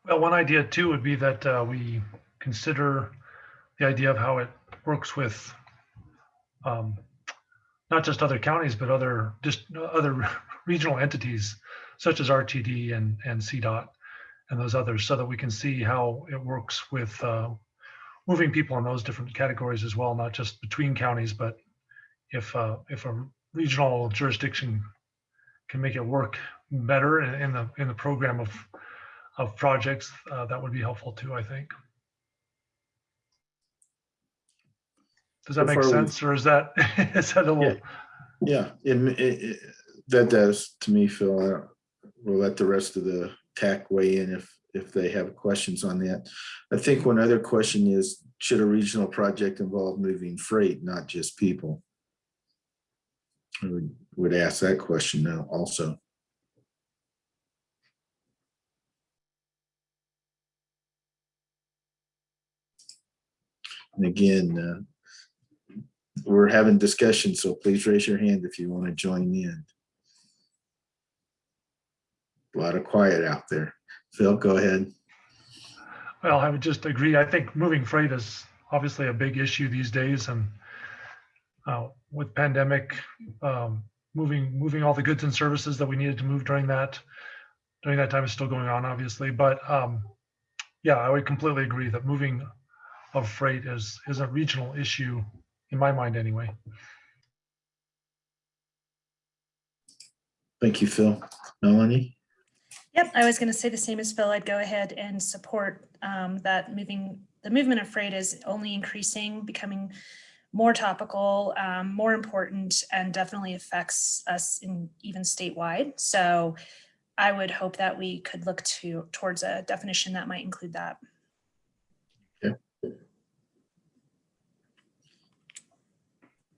Well, one idea too would be that uh, we consider the idea of how it works with um, not just other counties, but other just other regional entities such as RTD and and CDOT and those others, so that we can see how it works with uh, moving people in those different categories as well, not just between counties, but if uh, if a regional jurisdiction can make it work better in, in the in the program of of projects, uh, that would be helpful too, I think. Does that make Before we- sense, or is that, is that a little? Yeah, it, it, it- that does to me, Phil. Don't- We'll let the rest of the TAC weigh in if, if they have questions on that. I think one other question is, should a regional project involve moving freight, not just people? I would, would ask that question now also. And again, uh, we're having discussion, so please raise your hand if you want to join in. A lot of quiet out there. Phil, go ahead. Well, I would just agree. I think moving freight is obviously a big issue these days and uh, with pandemic, um, moving, moving all the goods and services that we needed to move during that, during that time is still going on, obviously, but um, yeah, I would completely agree that moving of freight is, is a regional issue in my mind anyway. Thank you, Phil. Melanie? Yep, I was going to say the same as Phil. I'd go ahead and support um, that moving, the movement of freight is only increasing, becoming more topical, um, more important, and definitely affects us in even statewide. So I would hope that we could look to towards a definition that might include that.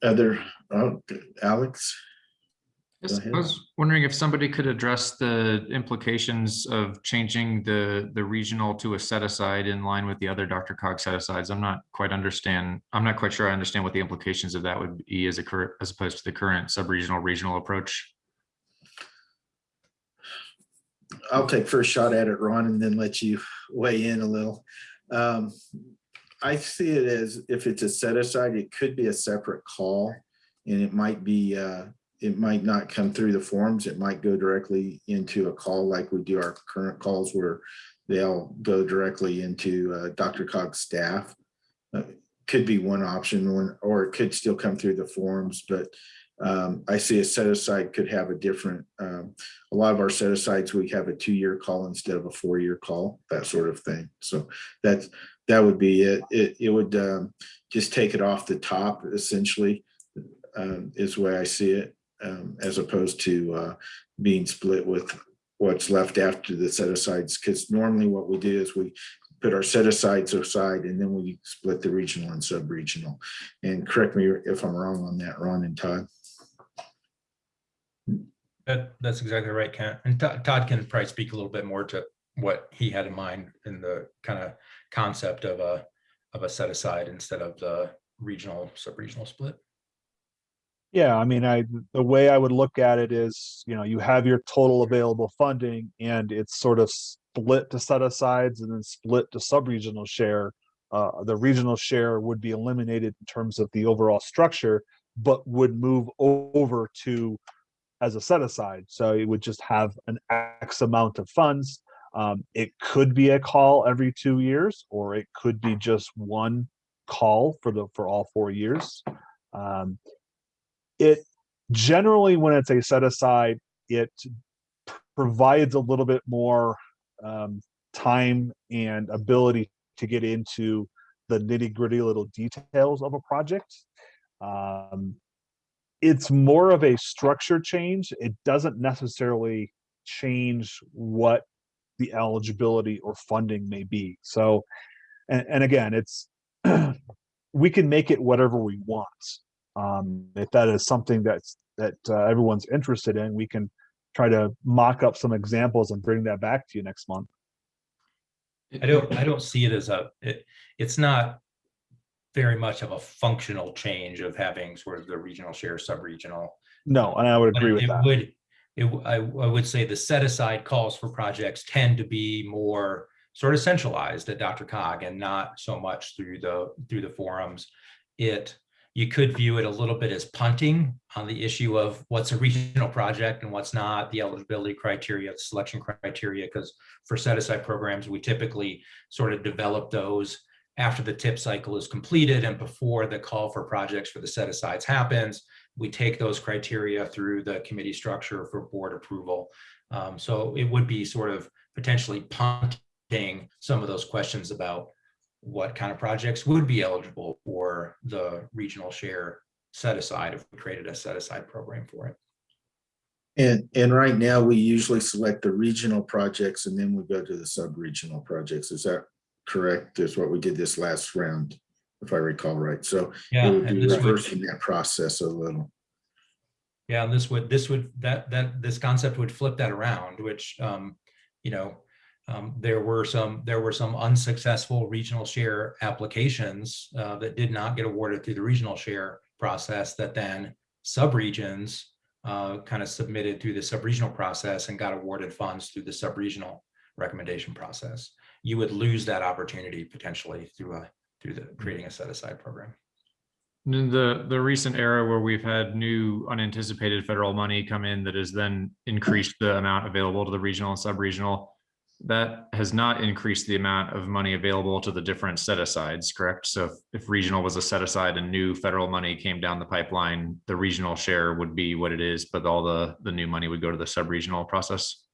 Other, oh, Alex? Yes. I was wondering if somebody could address the implications of changing the, the regional to a set aside in line with the other DRCOG set asides. I'm not quite understand, I'm not quite sure I understand what the implications of that would be as a as opposed to the current sub-regional regional approach. I'll take first shot at it, Ron, and then let you weigh in a little. Um, I see it as if it's a set aside, it could be a separate call. And it might be, uh, it might not come through the forms. It might go directly into a call like we do our current calls where they'll go directly into uh, DRCOG's staff. Uh, Could be one option, or it could still come through the forms, but um, I see a set aside could have a different, um, a lot of our set asides, we have a two-year call instead of a four-year call, that sort of thing. So that's, that would be it. It, it would um, just take it off the top essentially, um, is the way I see it, um, as opposed to uh, being split with what's left after the set asides. Because normally what we do is we put our set asides aside and then we split the regional and sub-regional. And correct me if I'm wrong on that, Ron and Todd. That, that's exactly right, Kent. And Todd Todd can probably speak a little bit more to what he had in mind in the kind of concept of a, of a set aside instead of the regional, sub-regional split. Yeah, I mean, I, the way I would look at it is, you know, you have your total available funding and it's sort of split to set asides and then split to sub-regional share. Uh, the regional share would be eliminated in terms of the overall structure, but would move over to as a set aside. So it would just have an X amount of funds. Um, it could be a call every two years, or it could be just one call for the, for all four years. Um, it generally when it's a set aside it provides a little bit more um, time and ability to get into the nitty gritty little details of a project. Um, it's more of a structure change. It doesn't necessarily change what the eligibility or funding may be. So and, and again it's we can make it whatever we want um, if that is something that's that uh, everyone's interested in, we can try to mock up some examples and bring that back to you next month. I don't, I don't see it as a, it, it's not very much of a functional change of having sort of the regional share, sub-regional. No, and I would agree it with it that. would, it, I, I would say the set aside calls for projects tend to be more sort of centralized at DRCOG and not so much through the, through the forums. It, you could view it a little bit as punting on the issue of what's a regional project and what's not, the eligibility criteria, the selection criteria, because for set aside programs, we typically sort of develop those after the tip cycle is completed and before the call for projects for the set asides happens. We take those criteria through the committee structure for board approval. Um, so it would be sort of potentially punting some of those questions about what kind of projects would be eligible for the regional share set aside if we created a set aside program for it. And, and right now, we usually select the regional projects and then we go to the sub-regional projects. Is that correct? Is what we did this last round, if I recall right. So Yeah, it would and be this would- reversing that process a little. Yeah, and this would, this would, that, that, this concept would flip that around, which, um, you know, um, there were some, there were some unsuccessful regional share applications, uh, that did not get awarded through the regional share process that then subregions, uh, kind of submitted through the subregional process and got awarded funds through the subregional recommendation process. You would lose that opportunity potentially through a, through the, creating a set aside program. In the, the recent era where we've had new unanticipated federal money come in that has then increased the amount available to the regional and sub-regional, that has not increased the amount of money available to the different set-asides, correct? So if- if regional was a set-aside and new federal money came down the pipeline, the regional share would be what it is, but all the, the new money would go to the sub-regional process?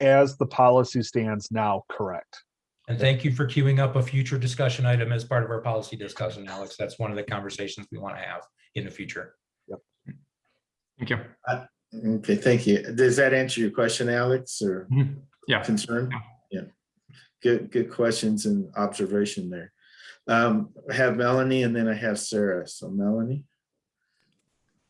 As the policy stands now, correct. And thank you for queuing up a future discussion item as part of our policy discussion, Alex. That's one of the conversations we want to have in the future. Yep. Thank you. Okay, thank you. Does that answer your question, Alex, or Mhm. Yeah. concern? Yeah. Good, good questions and observation there. Um, I have Melanie and then I have Sarah. So Melanie?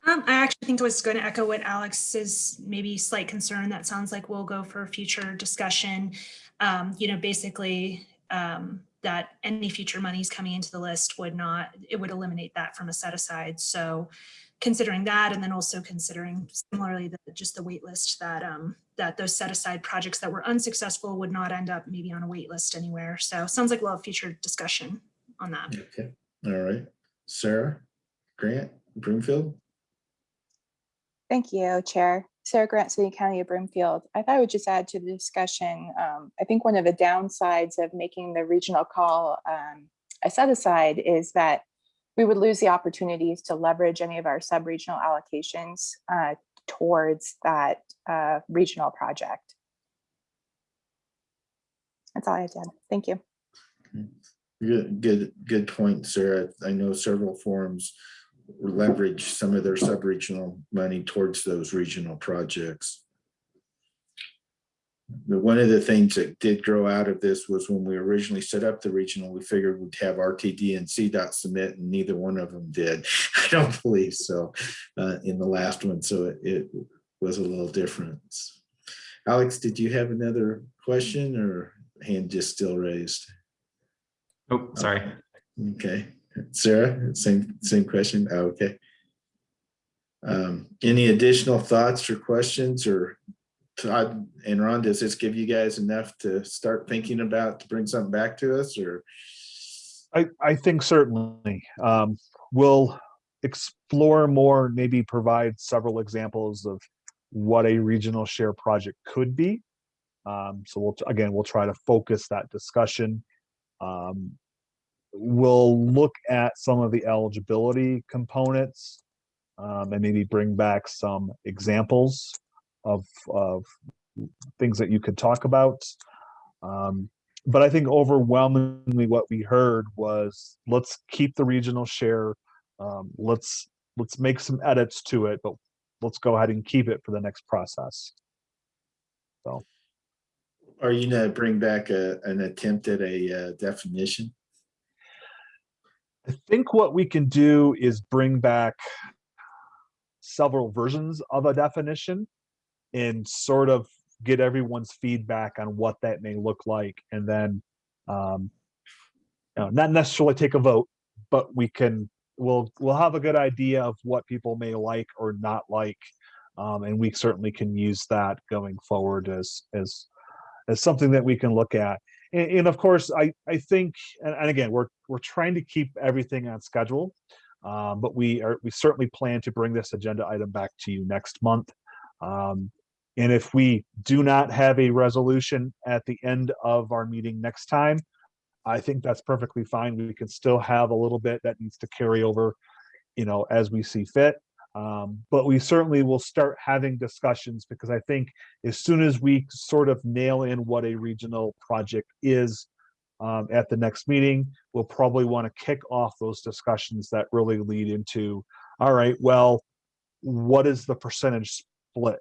Um, I actually think I was going to echo what Alex's maybe slight concern. That sounds like we'll go for a future discussion. Um, you know, basically, um, that any future monies coming into the list would not, it would eliminate that from a set aside. So considering that, and then also considering similarly, the, just the wait list that, um, that those set aside projects that were unsuccessful would not end up maybe on a wait list anywhere. So sounds like we'll have future discussion on that. Okay, all right. Sarah, Grant, Broomfield? Thank you, Chair. Sarah Grant, City County of Broomfield. I thought I would just add to the discussion. Um, I think one of the downsides of making the regional call um, a set aside is that we would lose the opportunities to leverage any of our sub-regional allocations uh, towards that uh, regional project. That's all I have to add. Thank you. Good, good, good point, Sarah. I know several forums leverage some of their sub-regional money towards those regional projects. The, one of the things that did grow out of this was when we originally set up the regional, we figured we'd have RTD and CDOT submit and neither one of them did. I don't believe so, uh, in the last one, so it, it was a little different. Alex, did you have another question or hand just still raised? Oh, sorry. Okay, Sarah, same, same question, Oh, okay. Um, any additional thoughts or questions or Todd and Ron, does this give you guys enough to start thinking about to bring something back to us or? I, I think certainly, um, we'll explore more, maybe provide several examples of what a regional share project could be. Um, so we'll, again, we'll try to focus that discussion. Um, we'll look at some of the eligibility components um, and maybe bring back some examples of, of things that you could talk about. Um, but I think overwhelmingly what we heard was let's keep the regional share. Um, let's let's make some edits to it, but let's go ahead and keep it for the next process. So Are you gonna bring back a, an attempt at a uh, definition? I think what we can do is bring back several versions of a definition and sort of get everyone's feedback on what that may look like and then um, you know, not necessarily take a vote, but we can we'll we'll have a good idea of what people may like or not like. Um, and we certainly can use that going forward as as as something that we can look at. And, and of course, I I think and, and again we're we're trying to keep everything on schedule. Um, but we are we certainly plan to bring this agenda item back to you next month. Um, and if we do not have a resolution at the end of our meeting next time, I think that's perfectly fine. We can still have a little bit that needs to carry over, you know, as we see fit. Um, but we certainly will start having discussions because I think as soon as we sort of nail in what a regional project is um, at the next meeting, we'll probably want to kick off those discussions that really lead into, all right, well, what is the percentage split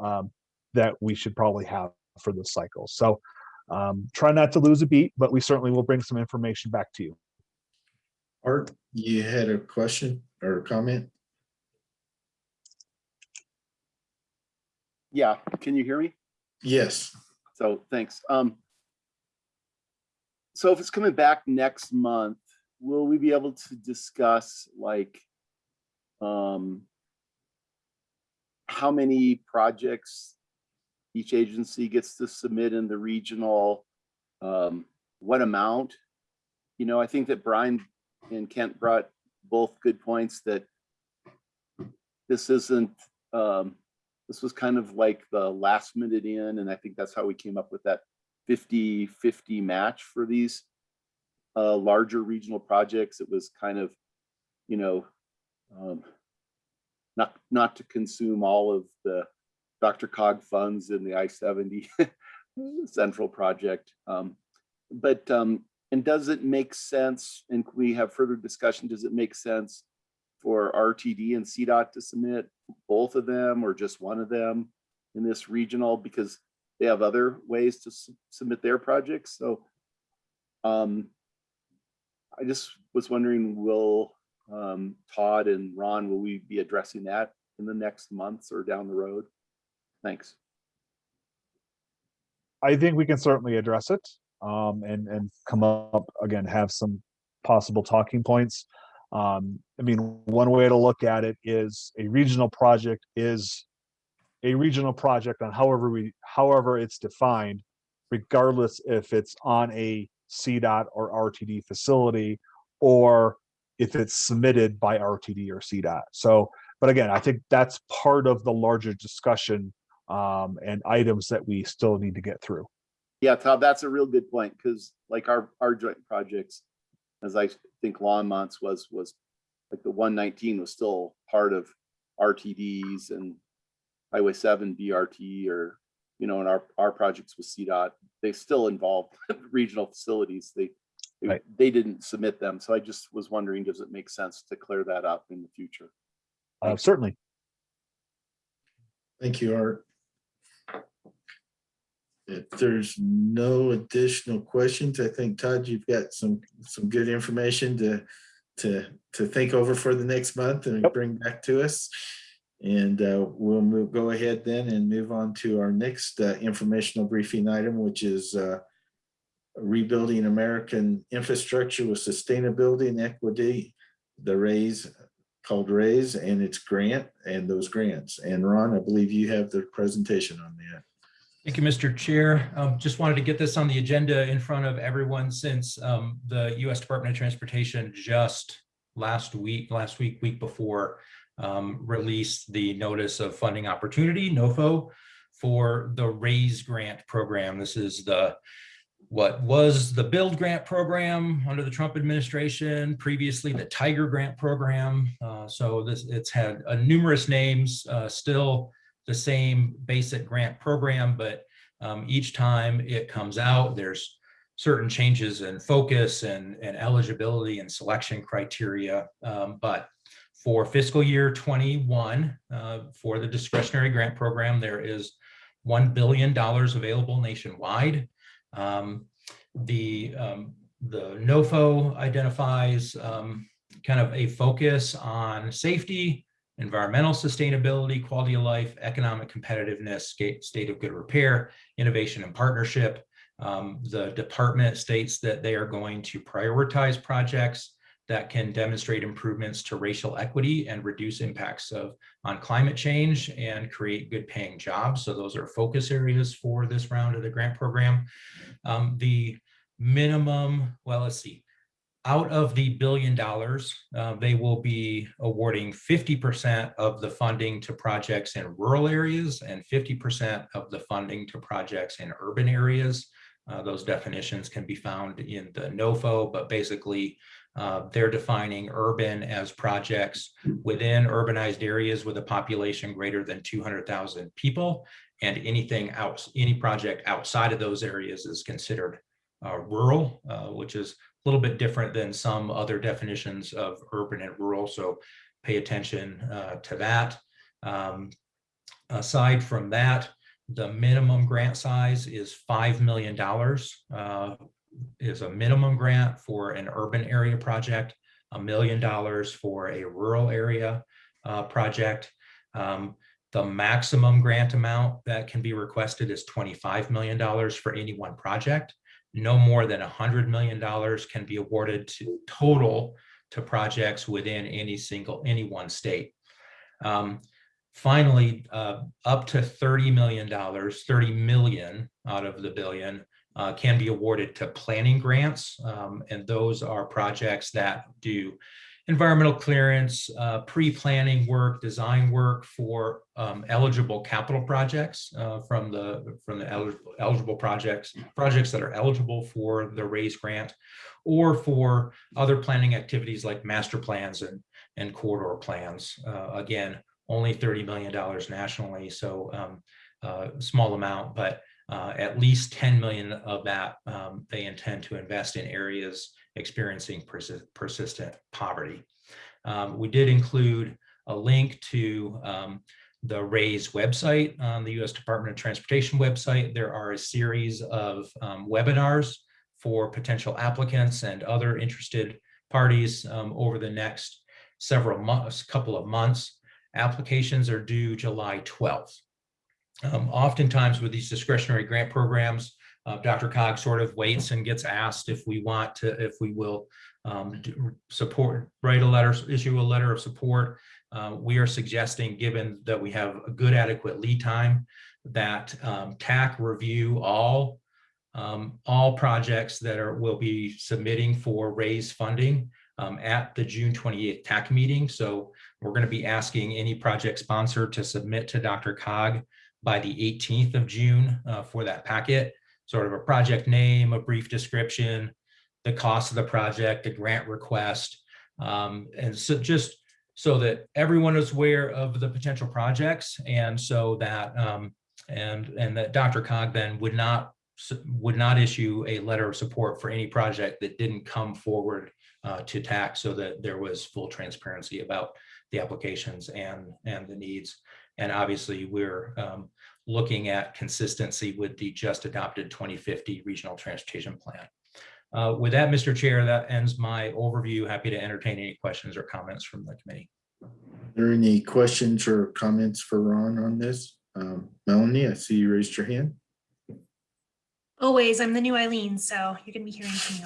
um, that we should probably have for this cycle? So um, try not to lose a beat, but we certainly will bring some information back to you. Art, you had a question or a comment? Yeah, can you hear me? Yes. So thanks. Um, so if it's coming back next month, will we be able to discuss like um, how many projects each agency gets to submit in the regional, um, what amount? You know, I think that Brian and Kent brought both good points that this isn't, um, this was kind of like the last minute in, and I think that's how we came up with that 50-50 match for these uh, larger regional projects. It was kind of, you know, um, not not to consume all of the DRCOG funds in the I-70 central project. Um, but um, and does it make sense? And we have further discussion? Does it make sense for RTD and CDOT to submit both of them or just one of them in this regional because they have other ways to su submit their projects. So um, I just was wondering, will um, Todd and Ron, will we be addressing that in the next months or down the road? Thanks. I think we can certainly address it um, and and come up again, have some possible talking points. Um, I mean, one way to look at it is a regional project is a regional project on however we however it's defined, regardless if it's on a CDOT or RTD facility or if it's submitted by RTD or CDOT. So, but again, I think that's part of the larger discussion um, and items that we still need to get through. Yeah, Todd, that's a real good point because like our our joint projects, as I think Longmont's was was like the 119 was still part of RTDs and Highway 7 BRT or you know, in our our projects with CDOT, they still involve regional facilities. They it- they didn't submit them. So I just was wondering, does it make sense to clear that up in the future? Uh, certainly. Thank you, Art. If there's no additional questions, I think Todd, you've got some, some good information to, to, to think over for the next month and bring back to us. And uh, we'll move, go ahead then and move on to our next uh, informational briefing item, which is uh, rebuilding American infrastructure with sustainability and equity, the RAISE, called RAISE and its grant and those grants. And Ron, I believe you have the presentation on that. Thank you, Mr. Chair. Um, Just wanted to get this on the agenda in front of everyone since um, the U.S. Department of Transportation just last week, last week, week before, um, released the notice of funding opportunity, NOFO, for the RAISE grant program. This is the what was the build grant program under the Trump administration, previously the Tiger grant program. Uh, so this it's had uh, numerous names, uh, still the same basic grant program, but um, each time it comes out, there's certain changes in focus and, and eligibility and selection criteria. Um, but for fiscal year 21, uh, for the discretionary grant program, there is $1 billion available nationwide. Um, the, um, the NOFO identifies um, kind of a focus on safety, environmental sustainability, quality of life, economic competitiveness, state, of good repair, innovation and partnership. Um, the department states that they are going to prioritize projects that can demonstrate improvements to racial equity and reduce impacts of on climate change and create good paying jobs. So those are focus areas for this round of the grant program. Um, the minimum, well, let's see, out of the billion dollars, uh, they will be awarding 50% of the funding to projects in rural areas and 50% of the funding to projects in urban areas. Uh, those definitions can be found in the NOFO, but basically uh, they're defining urban as projects within urbanized areas with a population greater than 200,000 people. And anything else, any project outside of those areas is considered uh, rural, uh, which is a little bit different than some other definitions of urban and rural. So pay attention uh, to that. Um, aside from that, the minimum grant size is $5 million uh, is a minimum grant for an urban area project, a million dollars for a rural area uh, project. Um, the maximum grant amount that can be requested is $25 million for any one project. No more than $100 million can be awarded to total to projects within any single, any one state. Um, finally, uh, up to $30 million, 30 million out of the billion uh, can be awarded to planning grants. Um, and those are projects that do environmental clearance, uh, pre-planning work, design work for um, eligible capital projects uh, from the from the eligible, eligible projects, projects that are eligible for the RAISE grant, or for other planning activities like master plans and, and corridor plans. Uh, again, only $30 million nationally, so um, uh, small amount, but uh, at least 10 million of that um, they intend to invest in areas experiencing persi persistent poverty. Um, we did include a link to um, the RAISE website on the U.S. Department of Transportation website. There are a series of um, webinars for potential applicants and other interested parties um, over the next several months, couple of months. Applications are due July 12th. Um, oftentimes with these discretionary grant programs, uh, DRCOG sort of waits and gets asked if we want to, if we will um, support, write a letter, issue a letter of support. Uh, we are suggesting, given that we have a good adequate lead time, that um, TAC review all um, all projects that are will be submitting for RAISE funding um, at the June 28th TAC meeting. So we're going to be asking any project sponsor to submit to DRCOG by the 18th of June uh, for that packet, sort of a project name, a brief description, the cost of the project, a grant request, um, and so just so that everyone is aware of the potential projects and so that um, and and that DRCOG then would not would not issue a letter of support for any project that didn't come forward uh, to TAC so that there was full transparency about the applications and, and the needs. And obviously, we're um, looking at consistency with the just adopted 2050 Regional Transportation Plan. Uh, With that, Mr. Chair, that ends my overview. Happy to entertain any questions or comments from the committee. Are there any questions or comments for Ron on this? Um, Melanie, I see you raised your hand. Always, I'm the new Eileen, so you're gonna be hearing from me.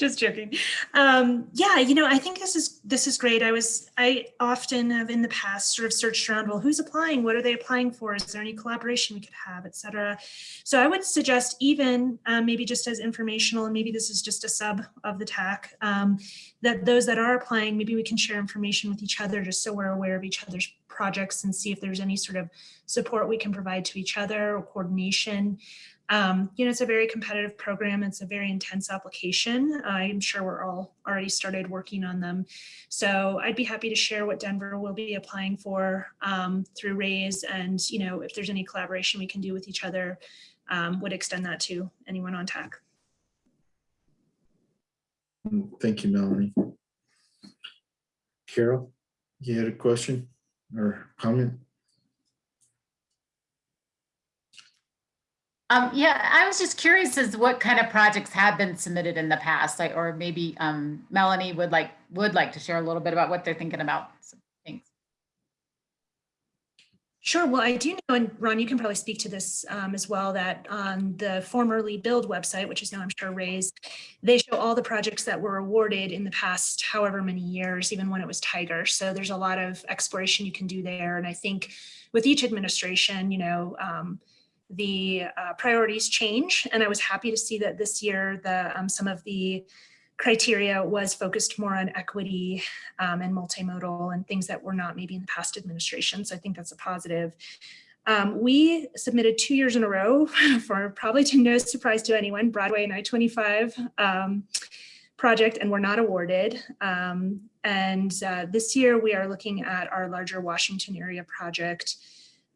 Just joking. Um, yeah, you know, I think this is this is great. I was I often have in the past sort of searched around, well, who's applying? What are they applying for? Is there any collaboration we could have, et cetera? So I would suggest even um, maybe just as informational, and maybe this is just a sub of the TAC, um, that those that are applying, maybe we can share information with each other just so we're aware of each other's projects and see if there's any sort of support we can provide to each other or coordination. Um, you know, it's a very competitive program. It's a very intense application. I'm sure we're all already started working on them. So I'd be happy to share what Denver will be applying for um, through RAISE and, you know, if there's any collaboration we can do with each other, um, would extend that to anyone on. Mm, Thank you, Melanie. Carol, you had a question or comment? Um, yeah, I was just curious as what kind of projects have been submitted in the past, like, or maybe, um, Melanie would like, would like to share a little bit about what they're thinking about. So, Thanks. Sure. Well, I do know, and Ron, you can probably speak to this um, as well, that on the formerly Build website, which is now I'm sure raised, they show all the projects that were awarded in the past however many years, even when it was Tiger. So there's a lot of exploration you can do there. And I think with each administration, you know, um, the uh, priorities change. And I was happy to see that this year, the um, some of the criteria was focused more on equity um, and multimodal and things that were not maybe in the past administration. So I think that's a positive. Um, we submitted two years in a row for probably to no surprise to anyone, Broadway and I-25 um, project, and we're not awarded. Um, and uh, this year we are looking at our larger Washington area project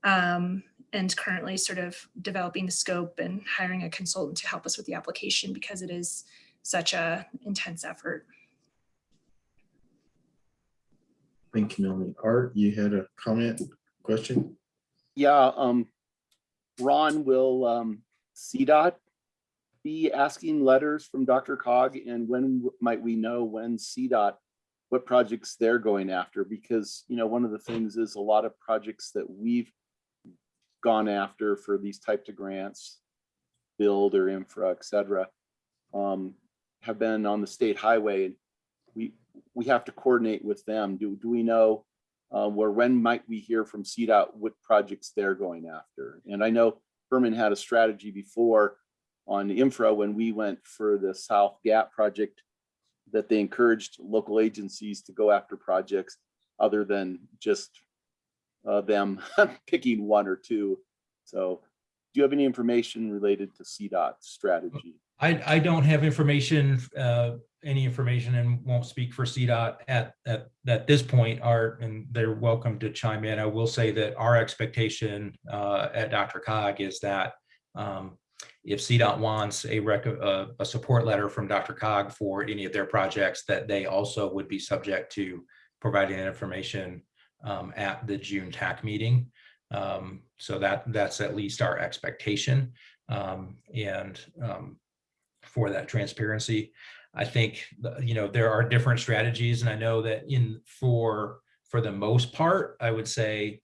um, and currently sort of developing the scope and hiring a consultant to help us with the application because it is such a intense effort. Thank you, Melanie. Art, you had a comment, question? Yeah, um, Ron, will, um, CDOT be asking letters from DRCOG and when might we know when CDOT, what projects they're going after? Because, you know, one of the things is a lot of projects that we've gone after for these types of grants, build or infra, et cetera, um, have been on the state highway. We, we have to coordinate with them. Do, do we know uh, where when might we hear from CDOT what projects they're going after? And I know Herman had a strategy before on infra when we went for the South Gap project that they encouraged local agencies to go after projects other than just uh, them picking one or two. So do you have any information related to CDOT strategy? I, I don't have information, uh, any information and won't speak for CDOT at, at, at this point, Art, and they're welcome to chime in. I will say that our expectation, uh, at DRCOG is that, um, if CDOT wants a rec, a, support letter from DRCOG for any of their projects, that they also would be subject to providing information, um, at the June TAC meeting. Um, so that, that's at least our expectation. Um, and, um, for that transparency. I think, you know, there are different strategies and I know that in, for, for the most part, I would say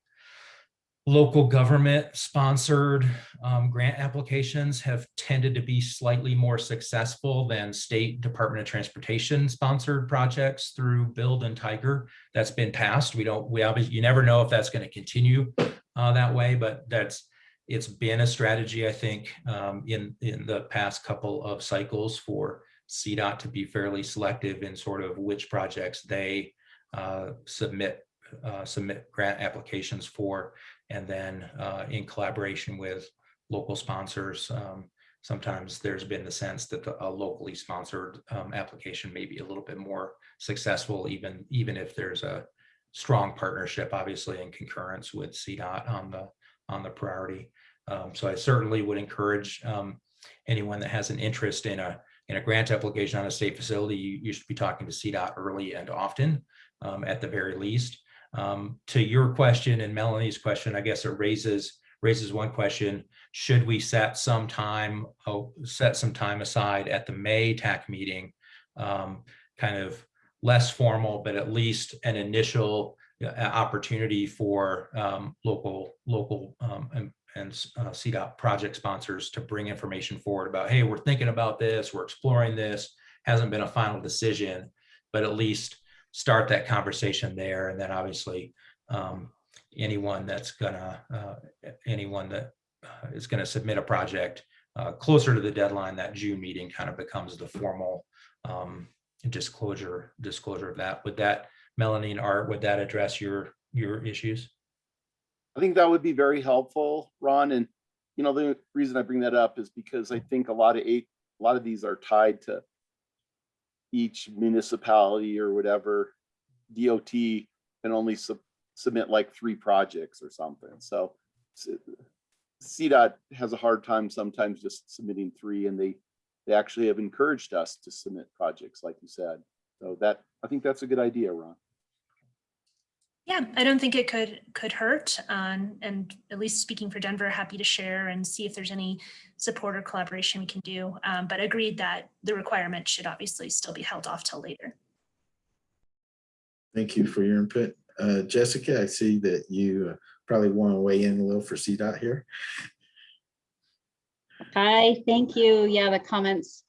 local government sponsored um, grant applications have tended to be slightly more successful than state Department of Transportation sponsored projects through Build and Tiger. That's been passed. We don't, we obviously, you never know if that's going to continue uh, that way, but that's, it's been a strategy, I think, um, in, in the past couple of cycles for CDOT to be fairly selective in sort of which projects they uh, submit, uh, submit grant applications for. And then uh, in collaboration with local sponsors, um, sometimes there's been the sense that the, a locally sponsored um, application may be a little bit more successful, even, even if there's a strong partnership, obviously in concurrence with CDOT on the, on the priority. Um, so I certainly would encourage um, anyone that has an interest in a in a grant application on a state facility, you, you should be talking to CDOT early and often, um, at the very least. Um, to your question and Melanie's question, I guess it raises raises one question. Should we set some time, oh, set some time aside at the May TAC meeting? Um, kind of less formal, but at least an initial uh, opportunity for um, local, local um, and, and uh, CDOT project sponsors to bring information forward about, hey, we're thinking about this, we're exploring this, hasn't been a final decision, but at least start that conversation there. And then obviously um, anyone that's gonna, uh, anyone that uh, is gonna submit a project uh, closer to the deadline, that June meeting kind of becomes the formal um, disclosure, disclosure of that. Would that, Melanie and Art, would that address your, your issues? I think that would be very helpful, Ron. And, you know, the reason I bring that up is because I think a lot of eight, a lot of these are tied to each municipality or whatever. DOT can only sub- submit like three projects or something. So CDOT has a hard time sometimes just submitting three and they, they actually have encouraged us to submit projects, like you said. So that, I think that's a good idea, Ron. Yeah, I don't think it could could hurt. Um, and at least speaking for Denver, happy to share and see if there's any support or collaboration we can do. Um, but agreed that the requirement should obviously still be held off till later. Thank you for your input. Uh, Jessica, I see that you uh, probably want to weigh in a little for CDOT here. Hi, thank you. Yeah, the comments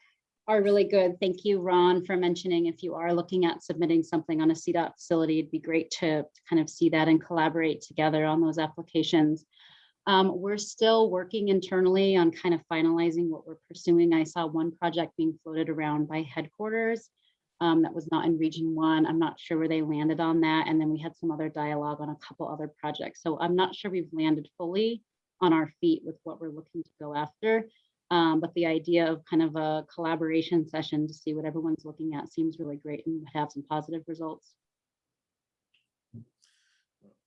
are really good. Thank you, Ron, for mentioning if you are looking at submitting something on a CDOT facility, it'd be great to kind of see that and collaborate together on those applications. Um, we're still working internally on kind of finalizing what we're pursuing. I saw one project being floated around by headquarters um, that was not in region one. I'm not sure where they landed on that. And then we had some other dialogue on a couple other projects. So I'm not sure we've landed fully on our feet with what we're looking to go after. Um, but the idea of kind of a collaboration session to see what everyone's looking at seems really great and have some positive results.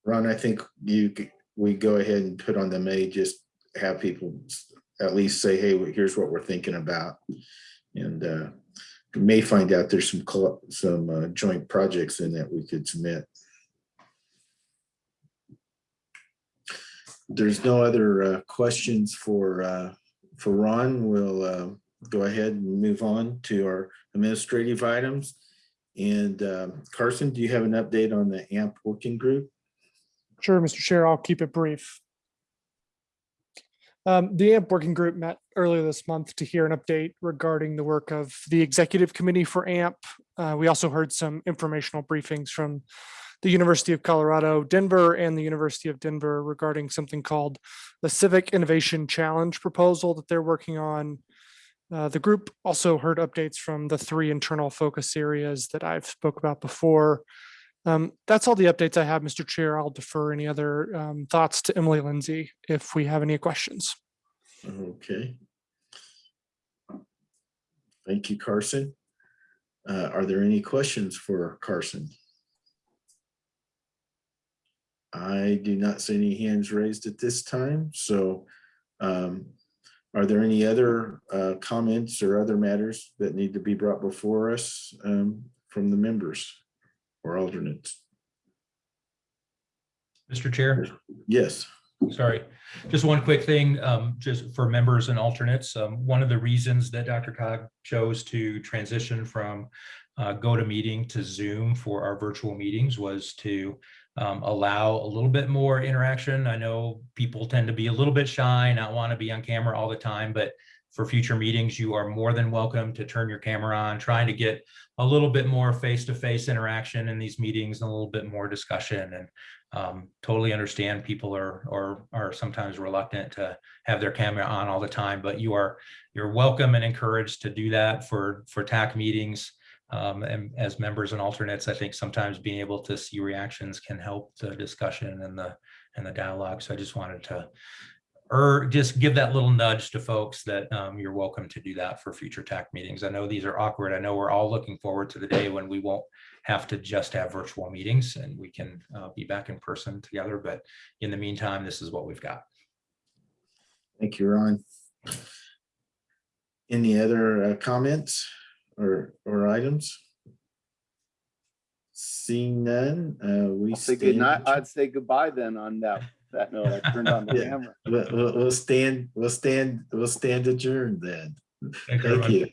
Ron, I think you, we go ahead and put on the May, just have people at least say, hey, here's what we're thinking about. And uh, may find out there's some, some uh, joint projects in that we could submit. There's no other uh, questions for, uh, for Ron. We'll uh, go ahead and move on to our administrative items. And um, Carson, do you have an update on the AMP working group? Sure, Mr. Chair, I'll keep it brief. Um, the AMP working group met earlier this month to hear an update regarding the work of the executive committee for AMP. Uh, we also heard some informational briefings from the University of Colorado, Denver and the University of Denver regarding something called the Civic Innovation Challenge proposal that they're working on. Uh, the group also heard updates from the three internal focus areas that I've spoke about before. Um, that's all the updates I have, Mr. Chair. I'll defer any other um, thoughts to Emily Lindsay if we have any questions. Okay. Thank you, Carson. Uh, Are there any questions for Carson? I do not see any hands raised at this time, so um, are there any other uh, comments or other matters that need to be brought before us um, from the members or alternates? Mr. Chair? Yes. Sorry, just one quick thing, um, just for members and alternates. Um, one of the reasons that DRCOG chose to transition from uh, GoToMeeting to Zoom for our virtual meetings was to um, allow a little bit more interaction. I know people tend to be a little bit shy, not want to be on camera all the time, but for future meetings, you are more than welcome to turn your camera on, trying to get a little bit more face-to-face interaction in these meetings, and a little bit more discussion. And um, totally understand people are, or are sometimes reluctant to have their camera on all the time, but you are, you're welcome and encouraged to do that for, for TAC meetings. Um, and as members and alternates, I think sometimes being able to see reactions can help the discussion and the, and the dialogue. So I just wanted to or just give that little nudge to folks that um, you're welcome to do that for future TAC meetings. I know these are awkward. I know we're all looking forward to the day when we won't have to just have virtual meetings and we can uh, be back in person together. But in the meantime, this is what we've got. Thank you, Ron. Any other uh, comments or, or items? Seeing none, uh, we. I'll say good night. stand- I'd say goodbye then on that, that note. I turned on the Yeah. camera. We'll, we'll- we'll stand, we'll stand, we'll stand adjourned then. Thank Thank everyone. you.